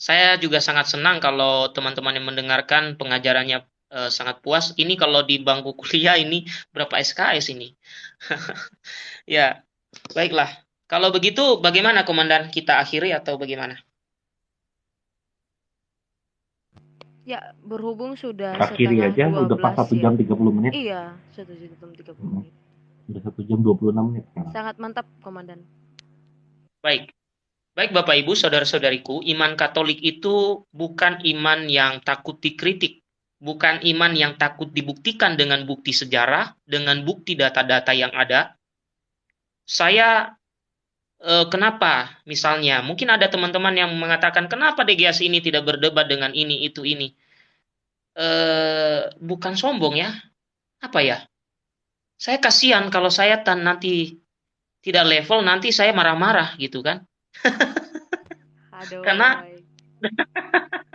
Saya juga sangat senang kalau teman-teman yang mendengarkan pengajarannya uh, sangat puas. Ini kalau di bangku kuliah ini berapa SKS ini? ya, baiklah. Kalau begitu bagaimana Komandan? Kita akhiri atau bagaimana? Ya, berhubung sudah Akhiri aja, udah pas satu jam ya. 30 menit. Iya, satu jam 30 hmm. menit. Udah satu jam 26 menit sekarang. Sangat mantap, Komandan. Baik. Baik Bapak Ibu, Saudara-saudariku, iman Katolik itu bukan iman yang takut dikritik. Bukan iman yang takut dibuktikan dengan bukti sejarah, dengan bukti data-data yang ada. Saya eh, kenapa? Misalnya mungkin ada teman-teman yang mengatakan kenapa DGS ini tidak berdebat dengan ini itu ini? Eh, bukan sombong ya. Apa ya? Saya kasihan kalau saya tan nanti tidak level nanti saya marah-marah gitu kan? Aduh, karena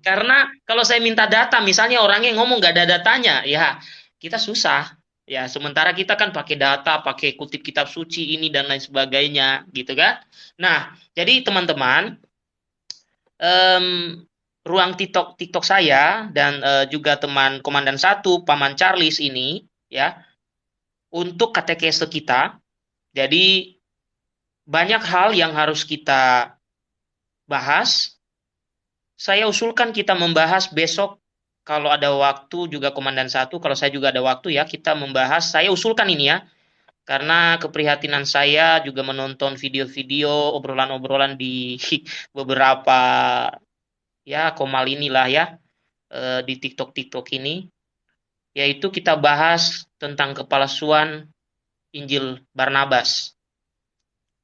karena kalau saya minta data misalnya orangnya ngomong nggak ada datanya ya kita susah Ya, sementara kita kan pakai data, pakai kutip kitab suci ini dan lain sebagainya, gitu kan? Nah, jadi teman-teman, um, ruang TikTok TikTok saya dan uh, juga teman komandan satu, paman Charles ini, ya, untuk katekese kita. Jadi banyak hal yang harus kita bahas. Saya usulkan kita membahas besok kalau ada waktu juga komandan satu, kalau saya juga ada waktu ya kita membahas. Saya usulkan ini ya, karena keprihatinan saya juga menonton video-video obrolan-obrolan di beberapa ya komal inilah ya eh, di TikTok TikTok ini, yaitu kita bahas tentang kepalsuan Injil Barnabas.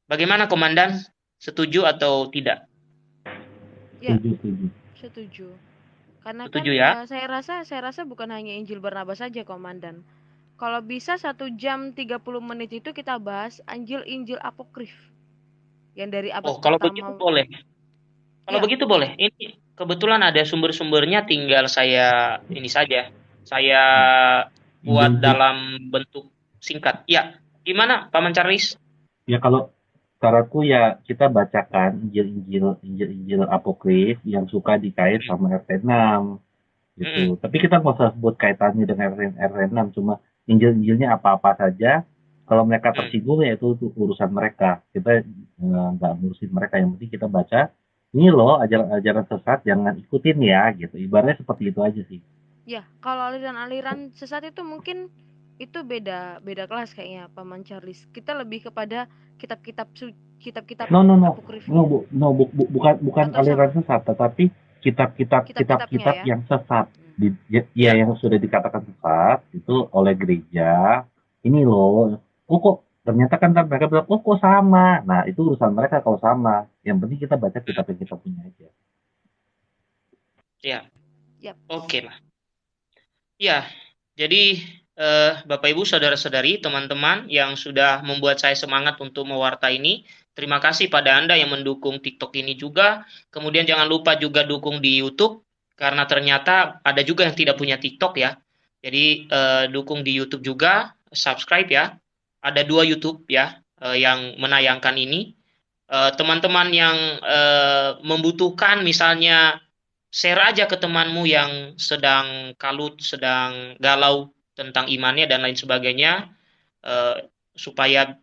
Bagaimana Komandan? Setuju atau tidak? Ya, Setuju, setuju. setuju. Karena Setuju kan ya? eh, saya rasa saya rasa bukan hanya Injil Barnabas saja, Komandan. Kalau bisa satu jam 30 menit itu kita bahas Injil-Injil apokrif yang dari abad Oh, kalau pertama. begitu boleh. Kalau Ya. begitu boleh. Ini kebetulan ada sumber-sumbernya, tinggal saya ini saja. Saya buat Injil- dalam bentuk singkat. Ya, gimana Paman Charles? Ya kalau saranku ya kita bacakan Injil-Injil Injil-Injil apokrif yang suka dikait sama RT 6 gitu. Tapi kita nggak usah sebut kaitannya dengan RT, RT 6 cuma Injil-Injilnya apa-apa saja. Kalau mereka Hmm. tersinggung ya itu, itu urusan mereka. Kita eh, nggak ngurusin mereka. Yang penting kita baca ini loh ajaran-ajaran sesat jangan ikutin ya gitu. Ibaratnya seperti itu aja sih. Ya, kalau aliran-aliran sesat itu mungkin itu beda beda kelas kayaknya Paman Charles. Kita lebih kepada kitab-kitab su- kitab-kitab No no no no, bu, no bu- bu- bukan bukan Atau aliran sesat tetapi kitab-kitab kitab-kitab ya? yang sesat. Hmm. di, ya, ya, yang sudah dikatakan sesat itu oleh gereja ini loh oh kok ternyata kan mereka bilang oh kok sama nah itu urusan mereka kalau sama yang penting kita baca kitab yang kita punya aja Ya. Yap. Oke lah. Ya, jadi eh, Bapak Ibu, saudara-saudari, teman-teman yang sudah membuat saya semangat untuk mewarta ini, terima kasih pada Anda yang mendukung TikTok ini juga. Kemudian jangan lupa juga dukung di YouTube, karena ternyata ada juga yang tidak punya TikTok ya. Jadi eh, dukung di YouTube juga, subscribe ya. Ada dua YouTube ya eh, yang menayangkan ini. Eh, Teman-teman yang eh, membutuhkan misalnya share aja ke temanmu yang sedang kalut, sedang galau tentang imannya dan lain sebagainya, eh, supaya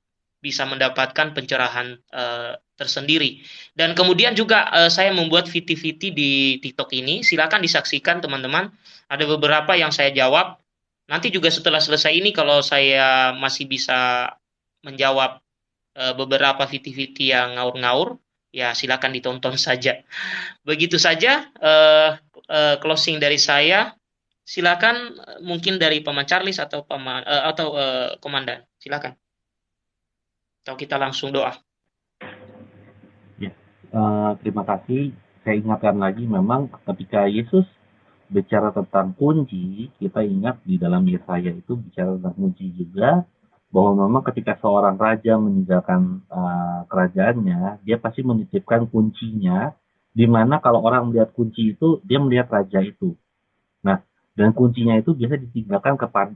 bisa mendapatkan pencerahan eh, tersendiri. Dan kemudian juga eh, saya membuat VT-VT di TikTok ini, silakan disaksikan teman-teman. Ada beberapa yang saya jawab. Nanti juga setelah selesai ini, kalau saya masih bisa menjawab beberapa VT-VT yang ngaur-ngaur, ya silakan ditonton saja. Begitu saja eh, eh, closing dari saya. Silakan eh, mungkin dari Paman Charles atau Paman eh, atau eh, Komandan. Silakan. Atau kita langsung doa. Eh, terima kasih saya ingatkan lagi memang ketika Yesus bicara tentang kunci kita ingat di dalam Yesaya itu bicara tentang kunci juga bahwa memang ketika seorang raja meninggalkan eh, kerajaannya dia pasti menitipkan kuncinya di mana kalau orang melihat kunci itu dia melihat raja itu dan kuncinya itu biasa ditinggalkan kepada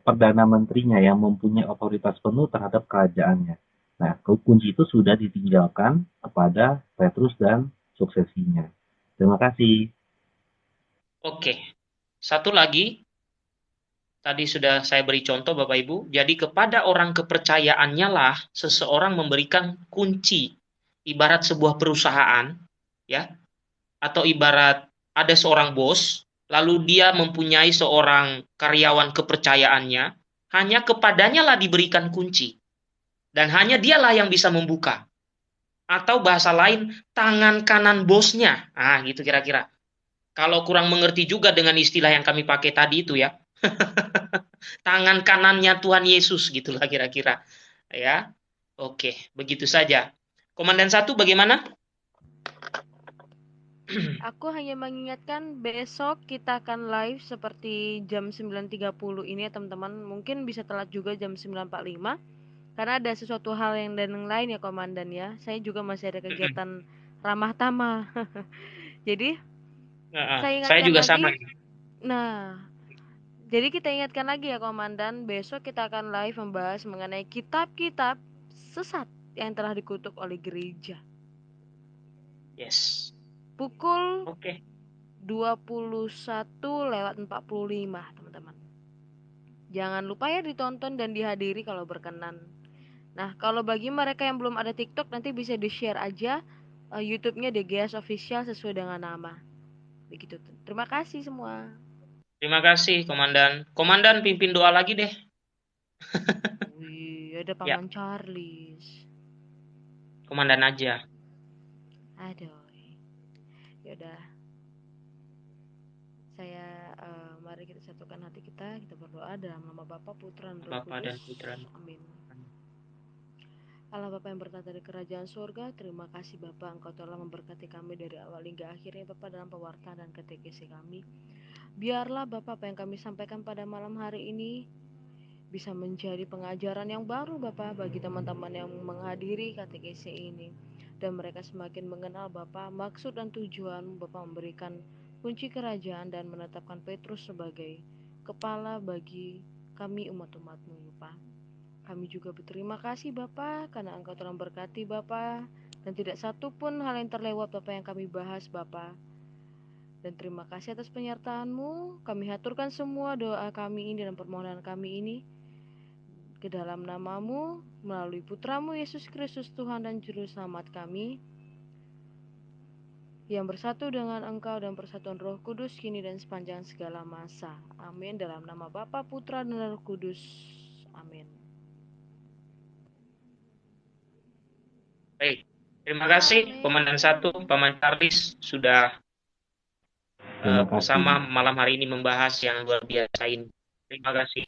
perdana, menterinya yang mempunyai otoritas penuh terhadap kerajaannya Nah, kunci itu sudah ditinggalkan kepada Petrus dan suksesinya. Terima kasih. Oke. Satu lagi. Tadi sudah saya beri contoh Bapak Ibu. Jadi kepada orang kepercayaannya lah seseorang memberikan kunci. Ibarat sebuah perusahaan, ya. Atau ibarat ada seorang bos, lalu dia mempunyai seorang karyawan kepercayaannya, hanya kepadanya lah diberikan kunci. Dan hanya dialah yang bisa membuka. Atau bahasa lain, tangan kanan bosnya. Ah, gitu kira-kira. Kalau kurang mengerti juga dengan istilah yang kami pakai tadi itu ya. tangan kanannya Tuhan Yesus gitulah kira-kira. Ya. Oke, begitu saja. Komandan satu bagaimana? Aku hanya mengingatkan besok kita akan live seperti jam 9.30 ini ya teman-teman. Mungkin bisa telat juga jam 9.45 karena ada sesuatu hal yang dan yang lain ya komandan ya. Saya juga masih ada kegiatan ramah tamah. Jadi Nah, saya saya juga lagi. sama. Nah, jadi kita ingatkan lagi ya komandan, besok kita akan live membahas mengenai kitab-kitab sesat yang telah dikutuk oleh gereja. Yes. Pukul Oke. 21 lewat 45 teman-teman jangan lupa ya ditonton dan dihadiri kalau berkenan nah kalau bagi mereka yang belum ada tiktok nanti bisa di share aja uh, youtube-nya DGS Official sesuai dengan nama begitu terima kasih semua Terima kasih, Komandan. Komandan pimpin doa lagi deh. wih ada paman Charles Komandan aja. aduh yaudah saya uh, mari kita satukan hati kita kita berdoa dalam nama Bapa Putra dan Roh Bapa dan Kudus Putra. amin Allah Bapa yang bertata di kerajaan surga, terima kasih Bapak Engkau telah memberkati kami dari awal hingga akhirnya Bapak dalam pewartaan dan ketekesi kami. Biarlah Bapak apa yang kami sampaikan pada malam hari ini bisa menjadi pengajaran yang baru Bapak bagi teman-teman yang menghadiri KTKC ini dan mereka semakin mengenal Bapak maksud dan tujuan Bapak memberikan kunci kerajaan dan menetapkan Petrus sebagai kepala bagi kami umat-umatmu Bapak. Kami juga berterima kasih Bapak karena Engkau telah berkati Bapak dan tidak satu pun hal yang terlewat Bapak yang kami bahas Bapak. Dan terima kasih atas penyertaanmu. Kami haturkan semua doa kami ini dan permohonan kami ini ke dalam namamu, melalui putramu Yesus Kristus Tuhan dan Juru Selamat kami, yang bersatu dengan Engkau dan persatuan Roh Kudus kini dan sepanjang segala masa. Amin. Dalam nama Bapa, Putra, dan Roh Kudus. Amin. Baik, terima kasih Komandan Satu, Paman Charles sudah uh, bersama malam hari ini membahas yang luar biasa ini. Terima kasih.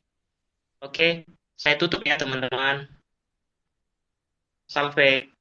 Oke. Saya tutup ya teman-teman. Salve.